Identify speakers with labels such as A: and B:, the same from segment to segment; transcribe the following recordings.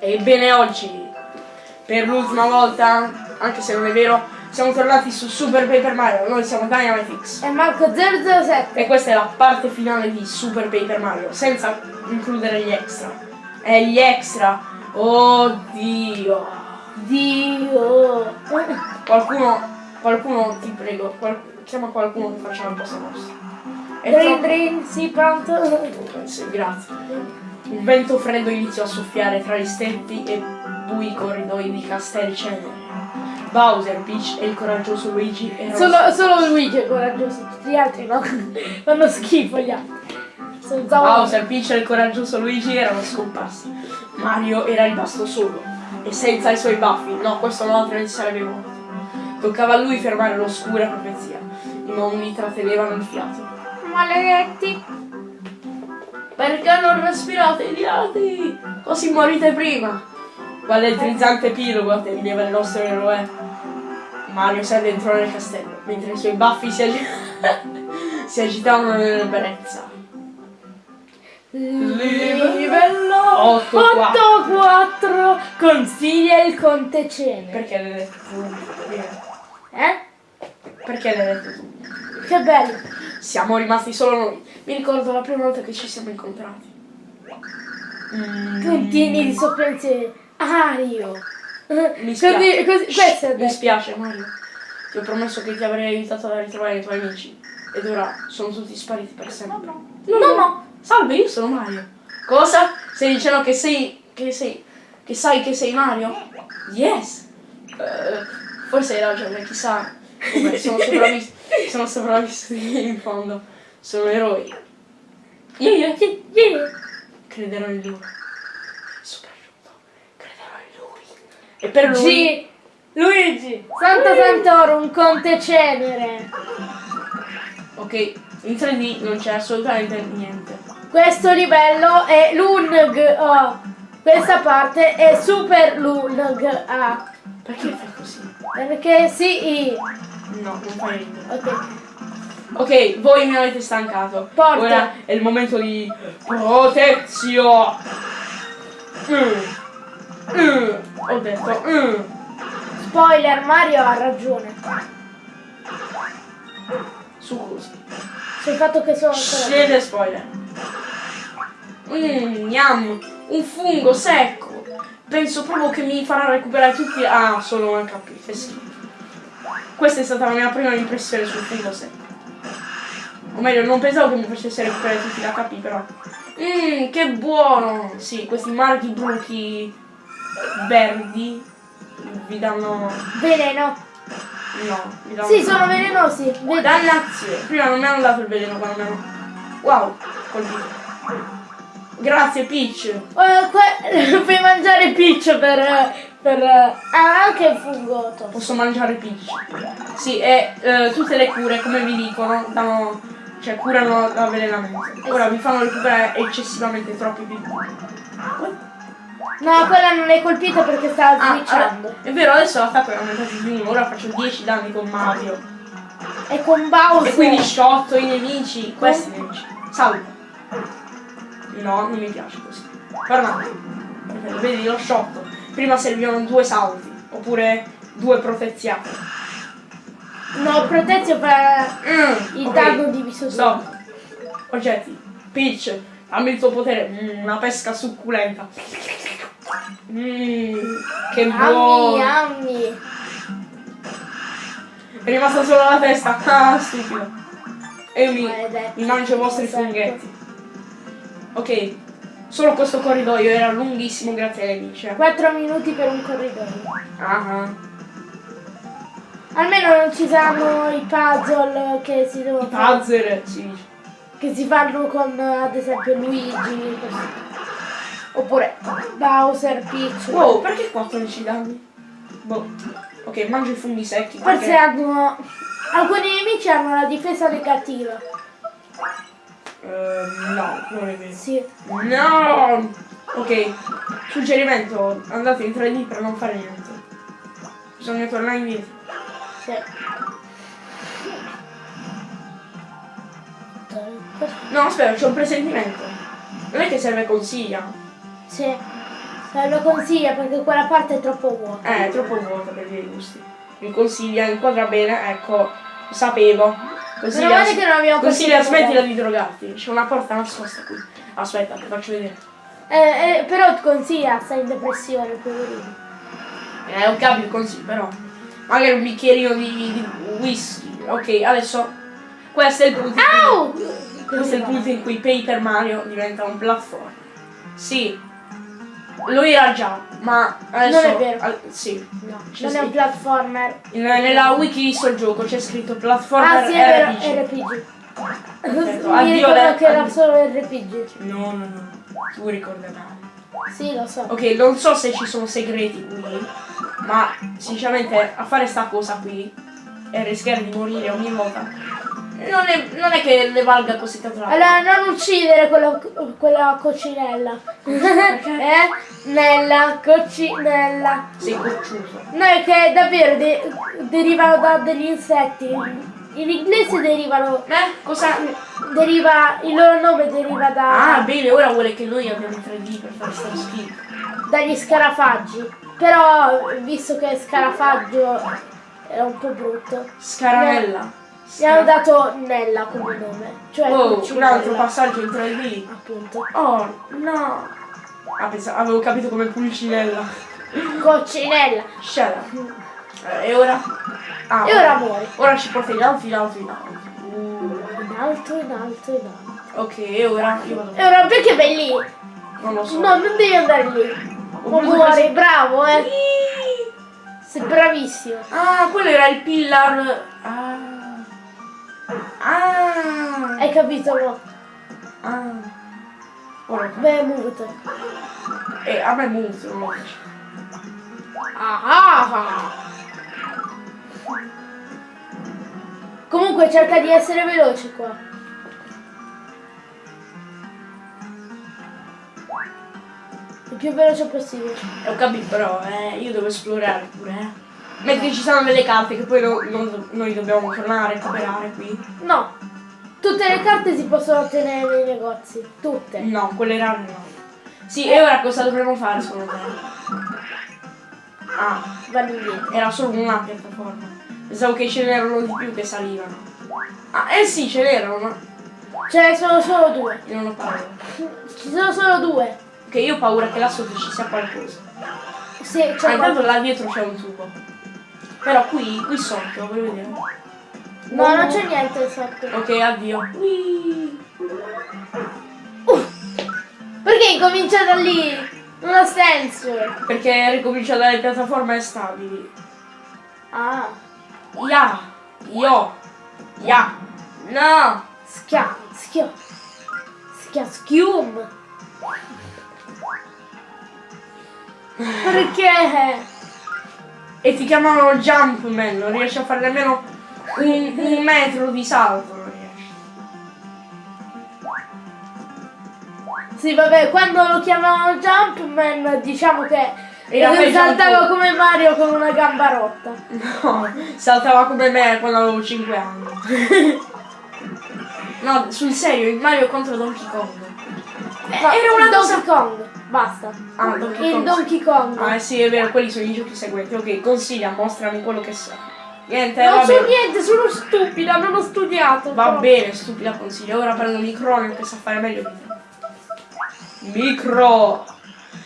A: Ebbene oggi, per l'ultima volta, anche se non è vero, siamo tornati su Super Paper Mario. Noi siamo Dynamitix.
B: E Marco 007.
A: E questa è la parte finale di Super Paper Mario, senza includere gli extra. E gli extra, oddio.
B: Dio.
A: Qualcuno, qualcuno, ti prego, qual- chiama qualcuno che faccia la posta nostra.
B: Drin drin, sì, pronto?
A: Grazie. Un vento freddo iniziò a soffiare tra gli steppi e bui corridoi di Castel Cenere. Bowser, Peach e il coraggioso Luigi erano
B: Solo, solo Luigi è coraggioso, tutti gli altri no. Fanno schifo gli altri.
A: Bowser, Peach e il coraggioso Luigi erano scomparsi. Mario era rimasto solo e senza i suoi baffi. No, questo no, altrimenti sarebbe morto. Toccava a lui fermare l'oscura profezia. I mondi trattenevano il fiato.
B: Maledetti.
A: Perché non respirate i diati? Così morite prima. Quale elettrizzante epilogo attendeva il nostro eroe. Mario si addentrò nel castello, mentre i suoi baffi si, agi- si agitavano nell'ebbrezza.
B: Livello
A: 8-4.
B: 8-4 consiglia il conte Cene.
A: Perché l'hai detto?
B: Eh?
A: Perché l'hai detto tu?
B: Che bello.
A: Siamo rimasti solo noi. Mi ricordo la prima volta che ci siamo incontrati. Mm,
B: Puntini di soppensiero. Ario.
A: Mi
B: Così,
A: spiace.
B: così, è
A: Mi spiace Mario. Ti ho promesso che ti avrei aiutato a ritrovare i tuoi amici. Ed ora sono tutti spariti per sempre. No,
B: No, no.
A: Salve, io sono Mario. Cosa? Stai dicendo che sei. che sei. che sai che sei Mario? Yes! Eh, forse hai ragione, chissà. Vabbè, sono sopravvissuti. sono sopravvissuti in fondo. Sono eroi. Io, io, io,
B: Yeah.
A: crederò in lui. Soprattutto, crederò in lui. E per lui.
B: G. Luigi. Santa Santoro, un conte cenere.
A: Ok, in 3D non c'è assolutamente niente.
B: Questo livello è Lung O. Questa parte è Super Lung A.
A: Perché fai così?
B: Perché sì.
A: No, non fai ridere.
B: Ok.
A: Ok, voi mi avete stancato.
B: Porta.
A: Ora è il momento di protezione. Mm. Mm. Ho detto. Mm.
B: Spoiler, Mario ha ragione.
A: Su cosa?
B: Sul fatto che sono ancora.
A: Siete spoiler. Mmm. Un fungo secco. Penso proprio che mi farà recuperare tutti. Ah, solo un HP. Schifo. Questa è stata la mia prima impressione sul fungo secco. O meglio, non pensavo che mi facesse recuperare tutti gli HP, però. Mmm, che buono! Sì, questi marchi bruchi verdi vi danno.
B: Veleno.
A: No, vi danno.
B: Sì, sono velenosi.
A: Dannazione! Prima non mi hanno dato il veleno quando mi hanno. Wow! Colpito. Grazie Peach!
B: Eh, puoi mangiare Peach per. per. Ah, anche il fungotto.
A: Posso mangiare Peach. Sì, e eh, tutte le cure, come vi dicono, danno. cioè curano l'avvelenamento. Ora vi fanno recuperare eccessivamente troppi piccoli.
B: No, quella non è colpita perché stava
A: Ah,
B: switchando.
A: allora, è vero, adesso l'attacco è aumentato di uno, ora faccio 10 danni con Mario.
B: E con Bowser.
A: E quindi sciotto i nemici, questi nemici. Salve. No, non mi piace così. Guarda, perfetto, vedi lo sciotto. Prima servivano due salti, oppure due proteziate.
B: No, protezione per
A: Mm,
B: il
A: ok.
B: dago diviso
A: Stop. Oggetti. Peach, dammi il tuo potere. Mm, una pesca succulenta. Mm, che buono.
B: ammi.
A: È rimasta solo la testa. Ah, stupido. E io mi, mi mangio i vostri
B: Esatto.
A: funghetti. Ok. Solo questo corridoio era lunghissimo grazie nemici. eh.
B: 4 minuti per un corridoio.
A: Ah,
B: Almeno non ci saranno i puzzle che si devono
A: I
B: fare-
A: puzzle dice.
B: che si fanno con ad esempio Luigi così. oppure Bowser, Peach.
A: Wow, perché 14 danni? Boh. Ok, mangio i funghi secchi.
B: Forse
A: perché-
B: hanno alcuni nemici hanno la difesa negativa.
A: Ehm, no, non è vero.
B: Sì.
A: No! Ok, suggerimento, andate in 3D per non fare niente. Bisogna tornare indietro.
B: Sì.
A: No, aspetta, c'ho un presentimento. Non è che serve consiglia.
B: Sì. Lo consiglia perché quella parte è troppo vuota.
A: Eh, è troppo vuota per i miei gusti. Mi consiglia, inquadra bene, ecco, sapevo. Consiglia,
B: Meno male che non abbiamo il
A: smettila
B: modello.
A: di drogarti. C'è una porta nascosta qui. Aspetta, ti faccio vedere.
B: Eh, eh, però consiglia, stai in depressione, poverino.
A: Eh, ho capito, consiglio, però. Magari un bicchierino di, di whisky. Ok, adesso. Questo è il punto.
B: Au!
A: Questo è il punto in cui Paper Mario diventa un platform. Sì. Lo era già, ma adesso.
B: Non è vero.
A: al- sì.
B: No, non è un platformer.
A: In- nella wiki di sto gioco c'è scritto platformer
B: Ah sì, è vero,
A: RPG.
B: RPG. Mi ricordo che era solo RPG.
A: No, no, no. Tu ricorda male.
B: Sì, lo so.
A: Ok, non so se ci sono segreti qui, ma sinceramente a fare sta cosa qui e rischiare di morire ogni volta non è, non è che ne valga così tanto.
B: Allora, non uccidere quella, quella coccinella. eh? Nella coccinella.
A: Sei cocciuso.
B: No, è che davvero de- derivano da degli insetti. In inglese derivano.
A: Eh? Cosa?
B: Deriva. Il loro nome deriva da.
A: Ah, bene, ora vuole che noi abbiamo il 3D per fare sta schifo.
B: dagli scarafaggi. Però visto che scarafaggio era un po' brutto.
A: Scaramella.
B: Gli hanno dato Nella come nome. Cioè
A: Oh, un altro passaggio in 3D.
B: Appunto.
A: Oh, no. Ah, pensavo, avevo capito come pulcinella.
B: Coccinella.
A: Shut up. Eh, e ora? Ah,
B: E ora muori.
A: Ora ci porta in alto, in alto, in alto. Uh,
B: In alto, in alto, in alto.
A: ok, e ora io vado.
B: E ora perché vai lì?
A: Non lo so.
B: No, non devi andare lì. Ma muori,
A: questo-
B: bravo, eh.
A: Iii.
B: Sei bravissimo.
A: Ah, quello era il pillar. Ah. Ah.
B: Hai capito, no?
A: Ah. Ora.
B: Beh, muto.
A: Eh, a me lo dice.
B: Ah, ah, ah. Comunque cerca di essere veloce qua. Il più veloce possibile.
A: Ho capito, però, eh, io devo esplorare pure, eh. Mentre ci sono delle carte che poi no- non- noi dobbiamo tornare a recuperare qui.
B: No. Tutte le carte si possono ottenere nei negozi. Tutte.
A: No, quelle rare no. Sì, e ora cosa dovremmo fare secondo me? Ah,
B: Vanno indietro.
A: era solo una piattaforma. Pensavo che ce n'erano di più che salivano. Ah, eh sì, ce n'erano, ma
B: Ce ne sono solo due.
A: io non ho paura.
B: Ci sono solo due.
A: Ok, io ho paura che là sotto ci sia qualcosa.
B: Sì,
A: Ah,
B: c'è
A: intanto là dietro c'è un tubo. Però qui, qui sotto, vuoi vedere?
B: No, non c'è niente sotto.
A: Ok, addio. Whee!
B: Perché incomincia da lì? Non ha senso.
A: Perché ricomincia dalle piattaforme stabili.
B: Ah,
A: Ya! Io! Ya! No!
B: schia, schia. Schia, schium. Perché?
A: E ti chiamano Jumpman, non riesci a fare nemmeno un, un metro di salto, non riesci.
B: Sì, vabbè, quando lo chiamavano Jumpman, diciamo che
A: Era
B: saltava
A: ancora.
B: come Mario con una gamba rotta.
A: No, saltava come me quando avevo 5 anni. No, sul serio, il Mario contro Donkey Kong. Eh,
B: Ma-
A: era una
B: Donkey
A: cosa...
B: Kong, basta.
A: Ah, Donkey
B: Il
A: Kong.
B: Donkey Kong.
A: Ah, sì, è vero, quelli sono i giochi seguenti. Ok, consiglia, mostrami quello che sai. Niente,
B: non so
A: bene.
B: niente, sono stupida, non ho studiato.
A: Va
B: però.
A: bene, stupida consiglia. Ora prendo un microfono che sa fare meglio. Micro!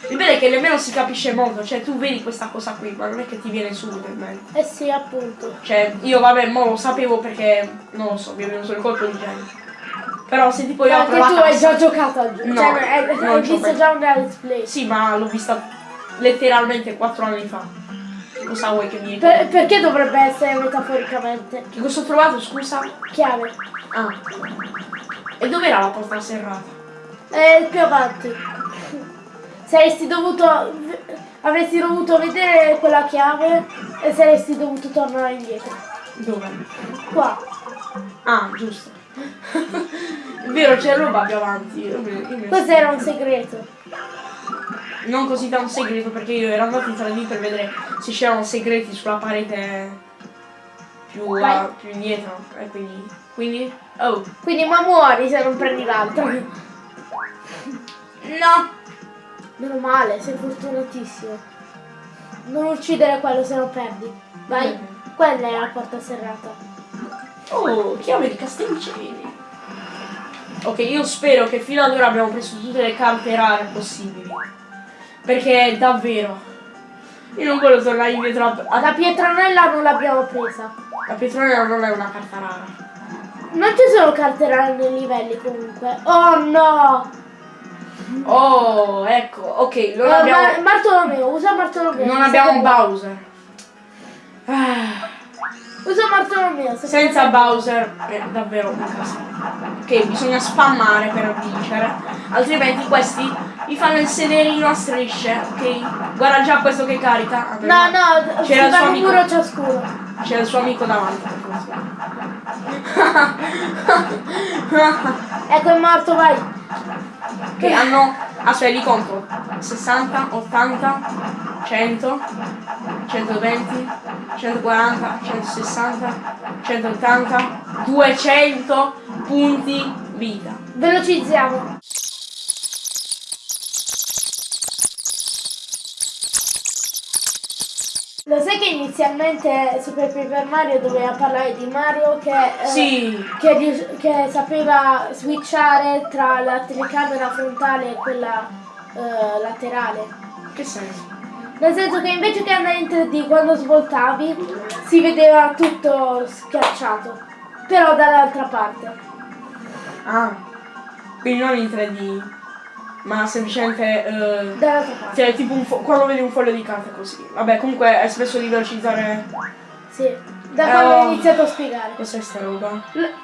A: Il bello è che nemmeno si capisce molto, cioè tu vedi questa cosa qui, ma non è che ti viene subito in mente.
B: Eh sì, appunto.
A: Cioè, io vabbè, mo lo sapevo perché, non lo so, mi è venuto il colpo di genio. Però se tipo io apro
B: Anche
A: la
B: tu hai già giocato a gioco.
A: No,
B: cioè, hai,
A: non
B: hai visto già una let's play.
A: Sì, ma l'ho vista letteralmente 4 anni fa. Cosa vuoi che mi...
B: Per- perché dovrebbe essere metaforicamente?
A: Che cosa ho trovato, scusa?
B: Chiave.
A: Ah. E dov'era la porta serrata?
B: Eh, più avanti. Saresti dovuto. Avresti dovuto vedere quella chiave e saresti dovuto tornare indietro.
A: Dove?
B: Qua.
A: Ah, giusto. È vero, c'è roba più avanti.
B: Questo era un segreto.
A: Non così tanto segreto perché io ero andato in 3D per vedere se c'erano segreti sulla parete più, a- più indietro. E quindi. Quindi. Oh.
B: Quindi ma muori se non prendi l'altro.
A: No!
B: Meno male, sei fortunatissimo. Non uccidere quello se no perdi. Vai,
A: Mm.
B: quella è la porta serrata.
A: Oh, chiave di Castellicini. Ok, io spero che fino ad ora abbiamo preso tutte le carte rare possibili. Perché davvero. Io non voglio tornare indietro a,
B: La pietranella non l'abbiamo presa.
A: La Petronella non è una carta rara.
B: Non ci sono carte rare nei livelli comunque. Oh no!
A: Oh, ecco, ok, non
B: Eh,
A: abbiamo.
B: Ma- Bartolomeo, usa Bartolomeo.
A: Non abbiamo Bowser. Ah,
B: Usa Bartolomeo. se-
A: senza Bowser è davvero un casino. Ok, bisogna spammare per vincere. Altrimenti questi vi fanno il sederino a strisce, ok? Guarda già questo che carica.
B: No, no,
A: C'era il suo amico.
B: muro ciascuno.
A: C'è il suo amico davanti.
B: Ecco è morto, vai.
A: Che hanno. Aspetta, li conto. 60, 80, 100, 120, 140, 160, 180, 200 punti vita.
B: Velocizziamo. Lo sai che inizialmente Super Paper Mario doveva parlare di Mario che, eh,
A: Sì,
B: che, che sapeva switchare tra la telecamera frontale e quella eh, laterale.
A: che senso?
B: Nel senso che invece che andare in 3D quando svoltavi si vedeva tutto schiacciato, però dall'altra parte.
A: Ah, quindi non in 3D, ma semplicemente. eh, cioè, tipo un quando vedi un foglio di carta così. Vabbè, comunque è spesso di velocizzare.
B: Sì, da quando
A: oh.
B: ho iniziato a spiegare.
A: Cos'è sta roba?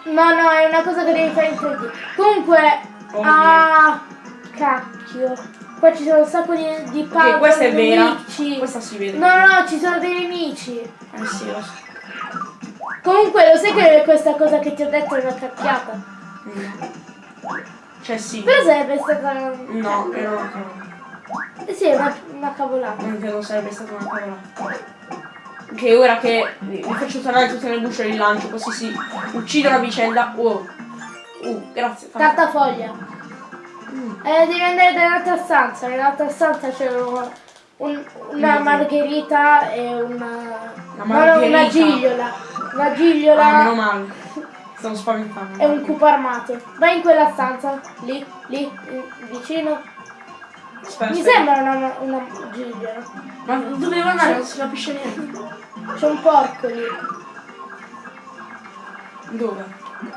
B: No, no, è una cosa che devi fare in 3D. Comunque,
A: Oh,
B: ah, cacchio. Qua ci sono un sacco di, di puzzle,
A: Ok, questa è vera.
B: nemici.
A: Questa si vede.
B: No, no, ci sono dei nemici.
A: Eh sì, lo so.
B: Comunque, lo sai che questa cosa che ti ho detto è una cacchiata?
A: Mm. Cioè sì.
B: Però sarebbe stata...
A: No, era una cavolata.
B: Eh sì, è una, una cavolata.
A: Non che non sarebbe stata una cavolata. Che ora che li faccio tornare tutte le bucce di lancio, così si uccidono a vicenda. Wow. Uh, grazie. tanto.
B: Cartafoglia.
A: Mm.
B: Eh, devi andare nell'altra stanza. Nell'altra stanza c'è un- un- una
A: Mm.
B: margherita e una...
A: La
B: no, no, una
A: margherita.
B: gigliola. Una
A: Ah,
B: gigliola
A: meno male. Stavo spaventando.
B: e un cupo armato. Vai in quella stanza. Lì, lì, mm, vicino.
A: Aspetta,
B: Mi
A: aspetta.
B: sembra una, una gigliola.
A: Ma dove devo andare? Non si capisce niente.
B: C'è un porco lì.
A: Dove?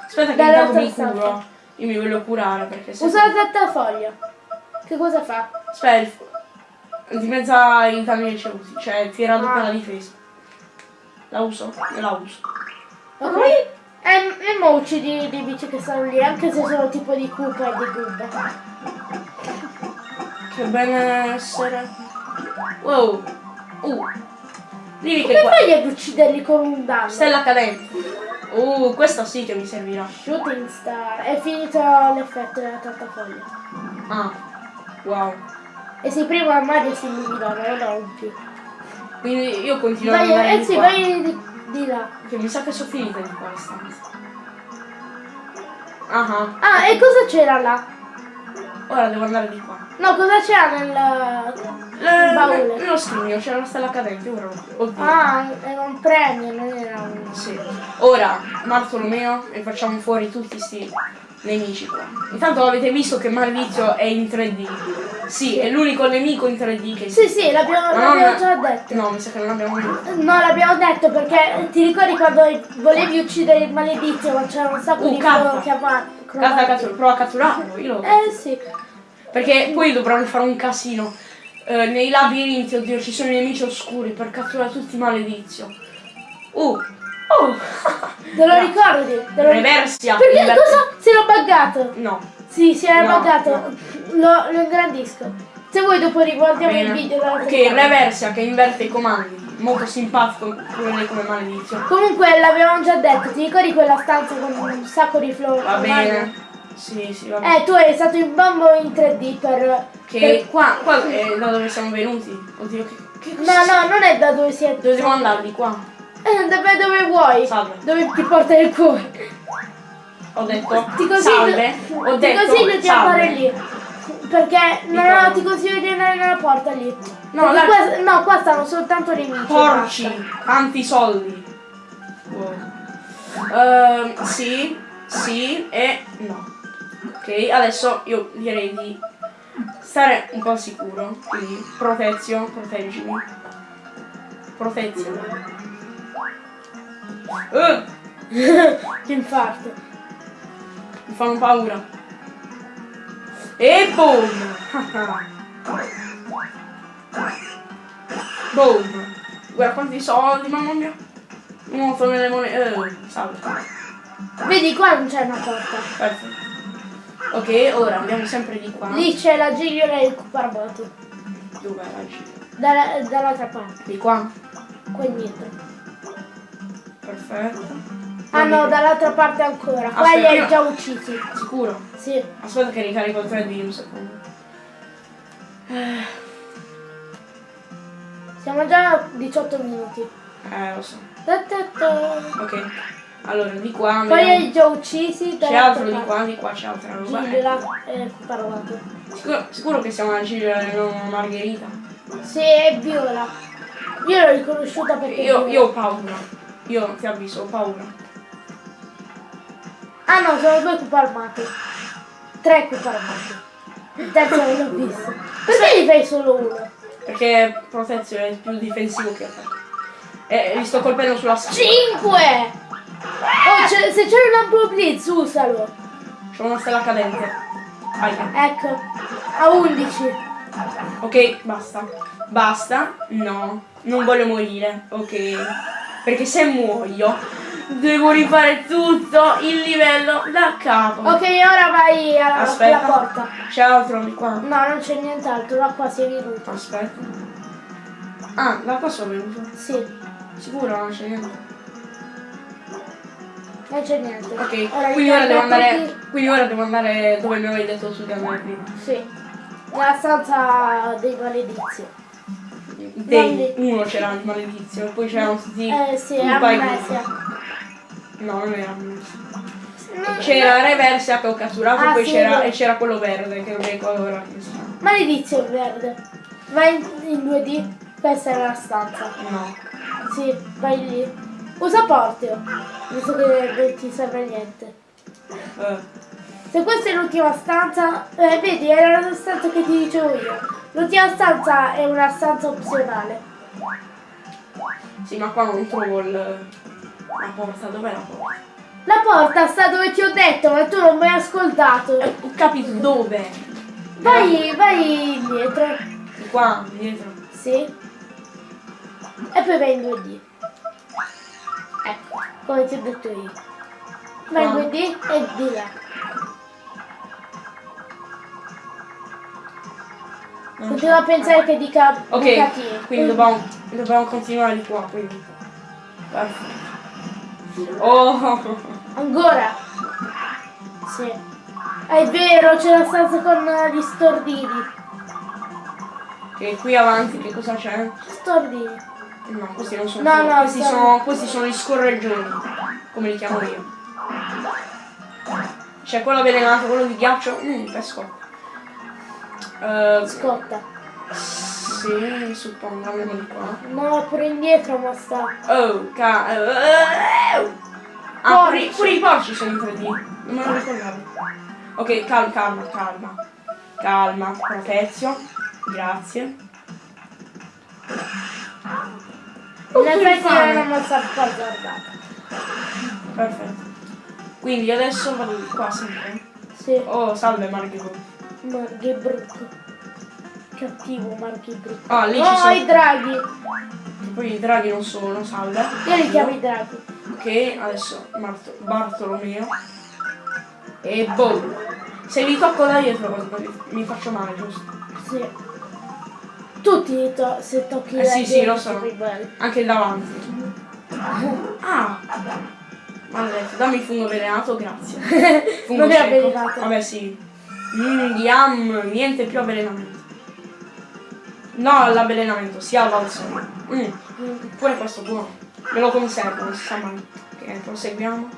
A: Aspetta che intanto mi
B: stanza.
A: curo. Io mi voglio curare perché se.
B: Usa la trattafoglia. Che cosa fa?
A: Aspetta. Dimezza i danni ricevuti. Cioè tira doppia
B: Ah.
A: la difesa. La uso? E la uso.
B: Ok. E, e mo uccidi i bici che stanno lì, anche se sono tipo di cupa e di gubba.
A: Che benessere. Wow. Uh. Dimmi che
B: Come
A: qua.
B: fai ad ucciderli con un danno?
A: Stella cadente. Uh, questa sì che mi servirà.
B: Shooting Star. È finito l'effetto della trattafoglia.
A: Ah. Wow.
B: E se prima a Mario si illuminava, non più.
A: Quindi io continuo
B: Vai,
A: andare
B: eh sì,
A: qua.
B: vai di, di là.
A: Che mi sa che sono finite di qua le stanze. Ah
B: Ah, e cosa c'era là?
A: Ora devo andare di qua.
B: No, cosa c'era nel, nel baule?
A: nello scrigno c'era una stella cadente, ora Oddio.
B: Ah, era un premio, non era un...
A: Sì. Ora, Bartolomeo, e facciamo fuori tutti sti nemici qua. Intanto avete visto che Maldizio è in 3D. Sì, è l'unico nemico in 3D che
B: Sì, sì, l'abbiamo, l'abbiamo già detto.
A: No, mi sa che non abbiamo detto.
B: No, l'abbiamo detto perché ti ricordi quando volevi uccidere il maledizio ma c'era un sacco
A: Uh,
B: di
A: carta.
B: chiama-
A: Carta cattura, prova a catturarlo, io lo...
B: Eh sì.
A: Perché poi dovranno fare un casino. Eh, nei labirinti, oddio, ci sono i nemici oscuri per catturare tutti i maledizio. Uh! Oh!
B: Te lo ricordi? Te lo?
A: Reversia!
B: Perché
A: inver-
B: cosa? Si era buggato.
A: No.
B: Sì, si era
A: No,
B: buggato.
A: no.
B: Lo, lo ingrandisco. Se vuoi dopo riguardiamo il video
A: Ok. Reversia che inverte i comandi. Molto simpatico pure come maledizio.
B: Comunque l'avevamo già detto, ti ricordi quella stanza con un sacco di flow?
A: Va bene. Sì, sì, va bene.
B: Eh, tu eri stato in bambo in 3D per...
A: Che qua, qua è da dove siamo venuti. Oddio, che, che
B: per- No, no, non è da dove siete.
A: Dove andare? Di qua.
B: Eh, dove, dove vuoi?
A: Salve.
B: Dove ti porta il cuore?
A: Ho detto
B: Ti consiglio,
A: salve. Ho
B: ti
A: detto
B: consiglio di andare lì. Perché no,
A: cosa?
B: no, ti consiglio di andare nella porta lì.
A: No, là-
B: qua, no, qua stanno soltanto nemici.
A: Porci, tanti soldi. Wow. Ehm, sì, sì e no. Ok, adesso io direi di stare un po' sicuro. Quindi protezio, proteggimi. Protezione. Eh,
B: Che infarto.
A: mi fanno paura. E boom! boom! Guarda quanti soldi, mamma mia! Nuoto nelle monete. Eh, salve.
B: Vedi qua non c'è una porta.
A: Perfetto. Ok, ora andiamo sempre di qua.
B: Lì c'è la gigliola e il cuparbato.
A: Dov'è la G?
B: Dalla- dall'altra parte,
A: Di qua.
B: qua indietro.
A: Perfetto.
B: Ah no, dall'altra parte ancora. Qua
A: Aspetta,
B: li hai già uccisi.
A: Sicuro?
B: Sì.
A: Aspetta che ricarico il 3D un secondo.
B: Siamo già a 18 minuti.
A: Eh, lo so.
B: Ta ta ta.
A: Ok. Allora, di qua.
B: Poi
A: vediamo-
B: hai già uccisi.
A: C'è altro di qua, di qua c'è altra roba.
B: Gigliola e cuparbato.
A: Sicuro, sicuro che siamo alla Gigliola e non Margherita?
B: Sì, è viola. Io l'ho riconosciuta perché...
A: Io, io ho paura. Io ti avviso, ho paura.
B: Ah no, sono due cuparmati. Tre cuparmati. Il terzo non l'ho visto. Perché gli fai solo uno?
A: Perché protezione è più difensivo che attacco. E li sto colpendo sulla schiena.
B: Cinque! Oh, c'è- se c'è un ampio blitz, usalo.
A: C'ho una stella cadente. Aia.
B: Ecco, a 11.
A: Ok, basta. Basta. No. Non voglio morire. Ok. Perché se muoio devo rifare tutto il livello da capo.
B: Ok, ora vai alla,
A: Aspetta.
B: alla porta.
A: C'è altro di qua?
B: No, non c'è nient'altro, da qua sei venuto.
A: Aspetta. Ah, da qua sono venuto.
B: Sì,
A: Sicuro non c'è niente.
B: non c'è niente.
A: Ok, quindi ora devo andare. Quindi ora devo andare dove mi avevi detto tu di andare prima.
B: Sì, nella stanza dei maledizi.
A: Dei, uno c'era il maledizio, poi c'erano tutti.
B: Eh sì,
A: un paio di-
B: amnesia.
A: No, non era amnesia.
B: No,
A: C'era Reversia che ho catturato
B: Ah,
A: poi
B: sì,
A: c'era, e c'era quello verde che non ricordo ora chiama.
B: Maledizione verde. Vai in, in 2D, questa è la stanza.
A: No.
B: Sì, vai lì. Usa portio, visto che non ti serve niente.
A: Eh,
B: Se questa è l'ultima stanza, eh, vedi, era la stanza che ti dicevo io. L'ultima stanza è una stanza opzionale.
A: sì, ma qua non trovo il. La porta, dov'è la porta?
B: La porta sta dove ti ho detto, ma tu non mi hai ascoltato.
A: Eh, ho capito dove.
B: Vai, vai indietro.
A: Di qua, dietro.
B: Sì. E poi vai in 2D. Ecco, come ti ho detto io. Vai in
A: Qua.
B: 2D e di là.
A: Non
B: Continua a pensare che dica
A: Ok,
B: bucatini.
A: quindi dobbiamo, dobbiamo continuare di qua, quindi. Oh!
B: Ancora? Sì. È vero, c'è la stanza con gli stordini.
A: E qui avanti che cosa c'è?
B: Stordini.
A: No, questi non sono.
B: No, no,
A: questi,
B: sono-
A: sono, questi sono gli scorreggioni. Come li chiamo io. C'è quello avvelenato, quello di ghiaccio. Mmm, pesco. Eh,
B: Scotta.
A: sì, suppongo, andiamo di qua.
B: No, pure indietro ma sta.
A: Oh, ca... eh, Ah, pure, pure i porci sono in 3D. Non me lo ricordavo. Ok, calma, calma, calma. Calma, protezio. Grazie.
B: In effetti è una mossa azzardata.
A: Perfetto. Quindi adesso vado qua sempre.
B: Sì.
A: Oh, salve Margherita.
B: Marghibruck. Cattivo Marghibruck.
A: Ah, lì ci
B: No,
A: sono-
B: i draghi.
A: Poi i draghi non sono, salve.
B: Io li chiamo i draghi.
A: Ok, adesso Mart- Bartolomeo. E boom. Se vi tocco da dietro mi faccio male, giusto?
B: Sì. Tutti to- se tocchi
A: Eh
B: la
A: sì, sì,
B: gente
A: lo so. Anche il davanti. Ah! Maledetto, dammi il fungo avvelenato, grazie. Fungo
B: Non è avvelenato.
A: Vabbè sì. Mmm, yam, niente più avvelenamento. No all'avvelenamento, sia al balsamo. Mm, pure questo buono. Me lo conservo, non si sa mai. Ok, proseguiamo.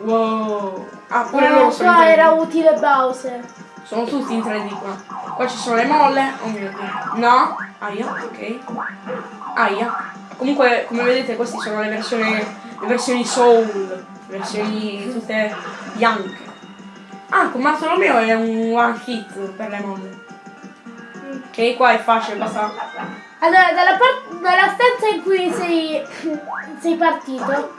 A: Wow. Ah, pure
B: Eh,
A: loro sono
B: qua
A: 3D.
B: era utile Bowser.
A: Sono tutti in 3D qua. Qua ci sono le molle. Oh mio dio. No. Aia, ok. Aia. Comunque, come vedete, queste sono le versioni. Le versioni Soul. Versioni tutte bianche. Ah, con Bartolomeo è un one hit per le molle. Ok, qua è facile, basta.
B: Allora, dalla, dalla stanza in cui sei, sei partito,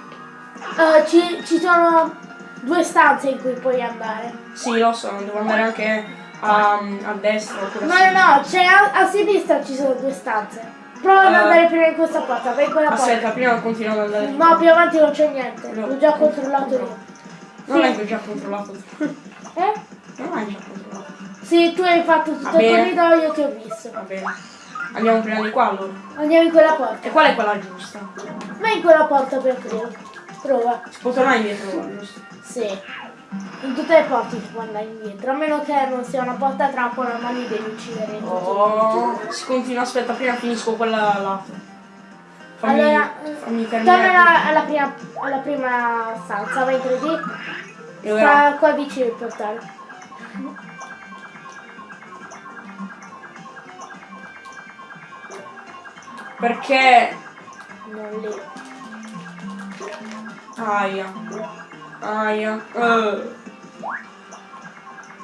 B: eh, ci, ci sono due stanze in cui puoi andare.
A: Sì, lo so, devo andare anche a, a destra oppure
B: No, no, no, c'è a, a sinistra ci sono due stanze. Prova ad
A: Eh.
B: andare prima in questa porta, vai in quella porta.
A: Aspetta, prima continuo ad andare.
B: No, più avanti non c'è niente,
A: No.
B: l'ho già controllato io.
A: Non ho già controllato.
B: Eh?
A: Non hai già controllato.
B: Sì, tu hai fatto tutto il corridoio, ti ho visto.
A: Va bene. Andiamo prima di qua allora.
B: Andiamo in quella porta.
A: E qual è quella giusta?
B: Vai in quella porta per prima. Prova.
A: Si può tornare indietro, giusta?
B: Sì. In tutte le porte si può andare indietro, a meno che non sia una porta trappola, ma li devi uccidere tutti
A: Oh, si continua, aspetta, prima finisco quella là. Fammi,
B: Allora,
A: fammi
B: torna
A: terminare.
B: alla, prima, alla prima stanza, vai in 3D,
A: E ora,
B: sta qua vicino il portale.
A: perché...
B: Non lì.
A: Aia. Aia. Eh.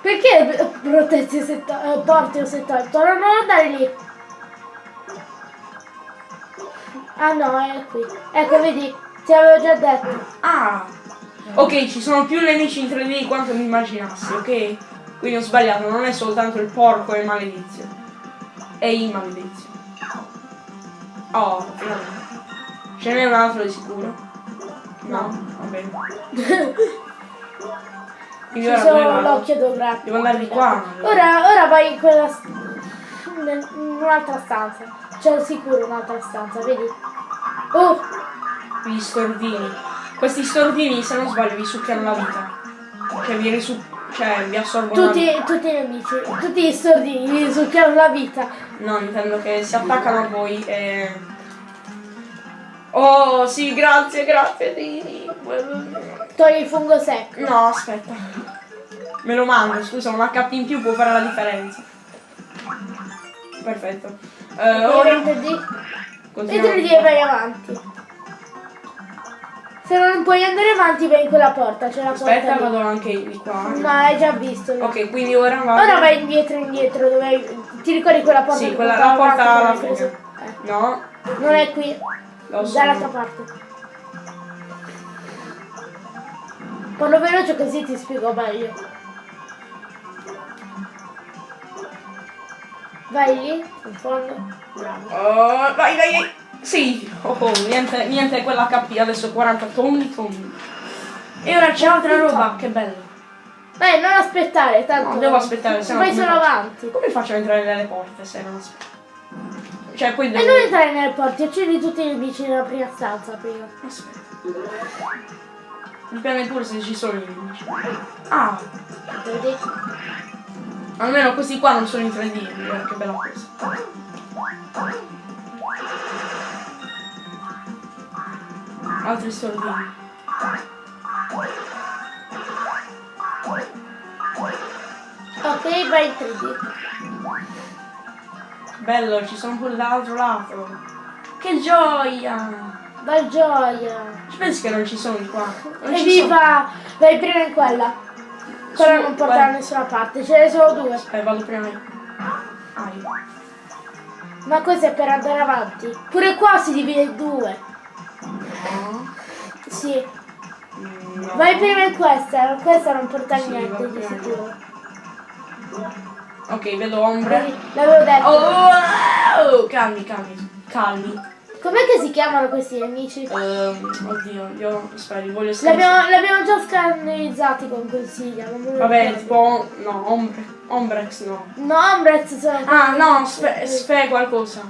B: Perché protetti se to- eh, porti o se tolto? Non non andare lì. Ah no, è qui. Ecco, vedi, ti avevo già detto.
A: Ah! Ok, ci sono più nemici in 3D di quanto mi immaginassi, ok? Quindi ho sbagliato, non è soltanto il porco e il maledizio. È il maledizio. Oh, finalmente. Ce n'è un altro di sicuro? No, va bene.
B: Ci sono l'occhio dovrà.
A: Devo andare di qua.
B: Ora, ora vai in quella. in un'altra stanza. C'è sicuro un'altra stanza, vedi? Oh,
A: Gli stordini. Questi stordini, se non sbaglio, vi succhiano la vita. Cioè vi risu... cioè vi assorbono
B: tutti, tutti i nemici, tutti gli stordini gli succhiano la vita.
A: No, intendo che si attaccano a voi e... Oh, sì, grazie, grazie.
B: Togli il fungo secco.
A: No, aspetta. Me lo mando, scusa, un HP in più può fare la differenza. Perfetto. Eh, ora...
B: vai in 3D.
A: continuiamo.
B: E 3D e vai avanti. Se non puoi andare avanti vai in quella porta, c'è la porta
A: Aspetta,
B: lì.
A: vado anche di qua.
B: No, hai già visto. no?
A: Ok, quindi ora vado...
B: Ora vai indietro, indietro, dove hai... Ti ricordi quella porta?
A: Sì, quella la porta alla fine.
B: presa?
A: No,
B: Eh, non è qui,
A: lo.
B: Dall'altra parte. Parlo veloce così ti spiego meglio. Vai lì, in fondo. Bravo.
A: Oh, vai, vai, vai. Sì. Oh, oh, niente, niente quella HP, adesso 40 tonni, tonni. E ora c'è altra roba, che bello.
B: Dai, non aspettare, tanto.
A: No, devo aspettare, se no
B: solo
A: faccio?
B: avanti.
A: Come faccio ad entrare nelle porte se non aspetto? Cioè, poi
B: E
A: devo...
B: non entrare nelle porte, uccidi tutti i nemici nella prima stanza prima.
A: Aspetta. Dipende pure se ci sono i nemici. Ah,
B: Vedi?
A: almeno questi qua non sono in 3D, guarda che bella cosa. Altri soldini.
B: Ok, vai in 3D.
A: Bello, ci sono pure dall'altro lato. Che gioia!
B: Vai gioia.
A: Ci pensi che non ci sono qua? Non.
B: Evviva! Vai prima in quella. Quella non porta da nessuna parte, ce ne sono due.
A: Eh, vado prima io. Ah, io.
B: Ma questo è per andare avanti. Pure qua si divide in due.
A: No.
B: Sì.
A: No.
B: Vai prima in questa, questa non porta
A: Sì,
B: niente di sicuro.
A: Ok, vedo ombre.
B: L'avevo detto.
A: Oh, oh, calmi, calmi, calmi.
B: Com'è che si chiamano questi nemici?
A: Ehm, oddio, io li voglio scrivere.
B: L'abbiamo, già scannerizzati con consiglia.
A: Vabbè, tipo, no, ombre, ombrex no.
B: No, Ombrez sono.
A: Ah, no, sfe, sfe qualcosa.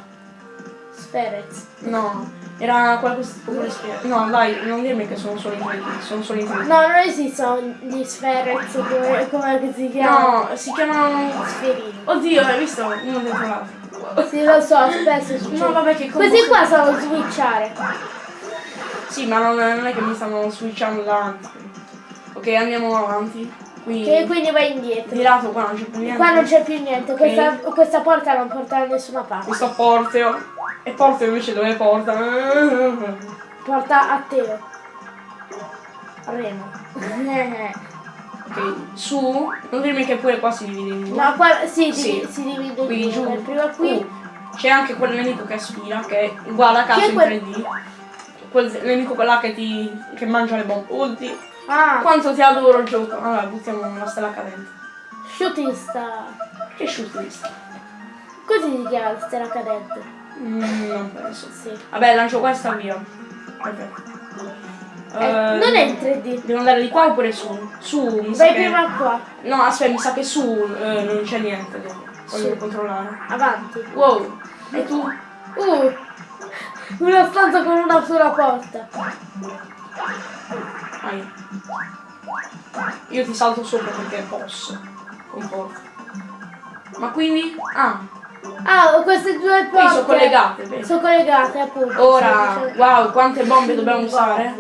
B: Sferez.
A: No, era qualcosa tipo con spie- No, dai, non dirmi che sono solo in 3D, sono solo in 3D.
B: No, non esistono gli Sferez, come, come si chiamano?
A: No, si chiamano...
B: Sferini.
A: Oddio, hai visto? Uno dentro l'altro.
B: Sì, lo so, spesso succede.
A: No, vabbè, che
B: Questi
A: combo-
B: qua sono switchare.
A: Sì, ma non, non è che mi stanno switchando davanti. Ok, andiamo avanti. Qui,
B: Che quindi vai indietro.
A: di lato qua non c'è più niente.
B: Qua non c'è più niente, questa, questa porta non porta da nessuna parte.
A: Questo porteo. E porteo invece dove porta?
B: Porta a te. Reno.
A: Ok, su. Non dirmi che pure qua si divide in due.
B: No, qua sì,
A: Sì.
B: si divide in
A: Qui
B: due.
A: giù.
B: Prima qui.
A: Uh, c'è anche quel nemico che aspira, che è uguale a caso in
B: quel-
A: 3D. Quel nemico là che ti. che mangia le bombe. Ulti.
B: Ah,
A: Quanto ti adoro il gioco. Allora, buttiamo la stella cadente.
B: shooting star.
A: Che shooting
B: Così si chiama la stella cadente.
A: Mm, non penso.
B: Sì.
A: Vabbè, lancio questa via. Perfetto.
B: Eh,
A: Eh,
B: non è in 3D.
A: Devo andare di qua oppure su? Su, mi sa
B: Vai
A: che...
B: prima qua.
A: No, aspetta, mi sa che su eh, non c'è niente. Devo, voglio
B: Sì.
A: controllare.
B: Avanti.
A: Wow. E tu?
B: Uh, una stanza con una sola porta.
A: Vai. Io ti salto sopra perché posso. Comporta. Ma quindi? Ah,
B: Ah, queste due porte.
A: sono collegate.
B: Sono collegate, appunto.
A: Ora, wow, quante bombe dobbiamo usare?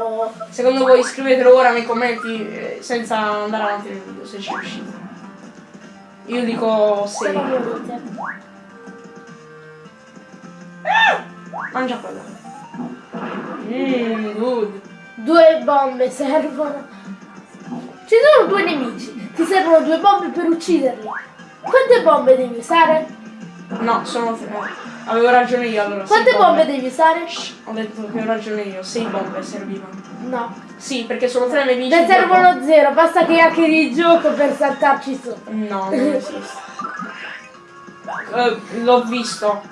A: Secondo voi scrivetelo ora nei commenti eh, senza andare avanti nel video se ci riuscite. Io dico
B: Se non
A: 6.
B: volete.
A: Mangia quella. Mmm, good.
B: Due bombe servono. Ci sono due nemici. Ti servono due bombe per ucciderli. Quante bombe devi usare?
A: No, sono tre. Avevo ragione io allora.
B: Quante bombe devi usare?
A: Ho detto che ho ragione io, sei bombe servivano.
B: No.
A: Sì, perché sono tre nemici.
B: Ne servono zero, basta che hackeri il gioco per saltarci sopra.
A: bombe. No, non esiste. Eh, l'ho visto.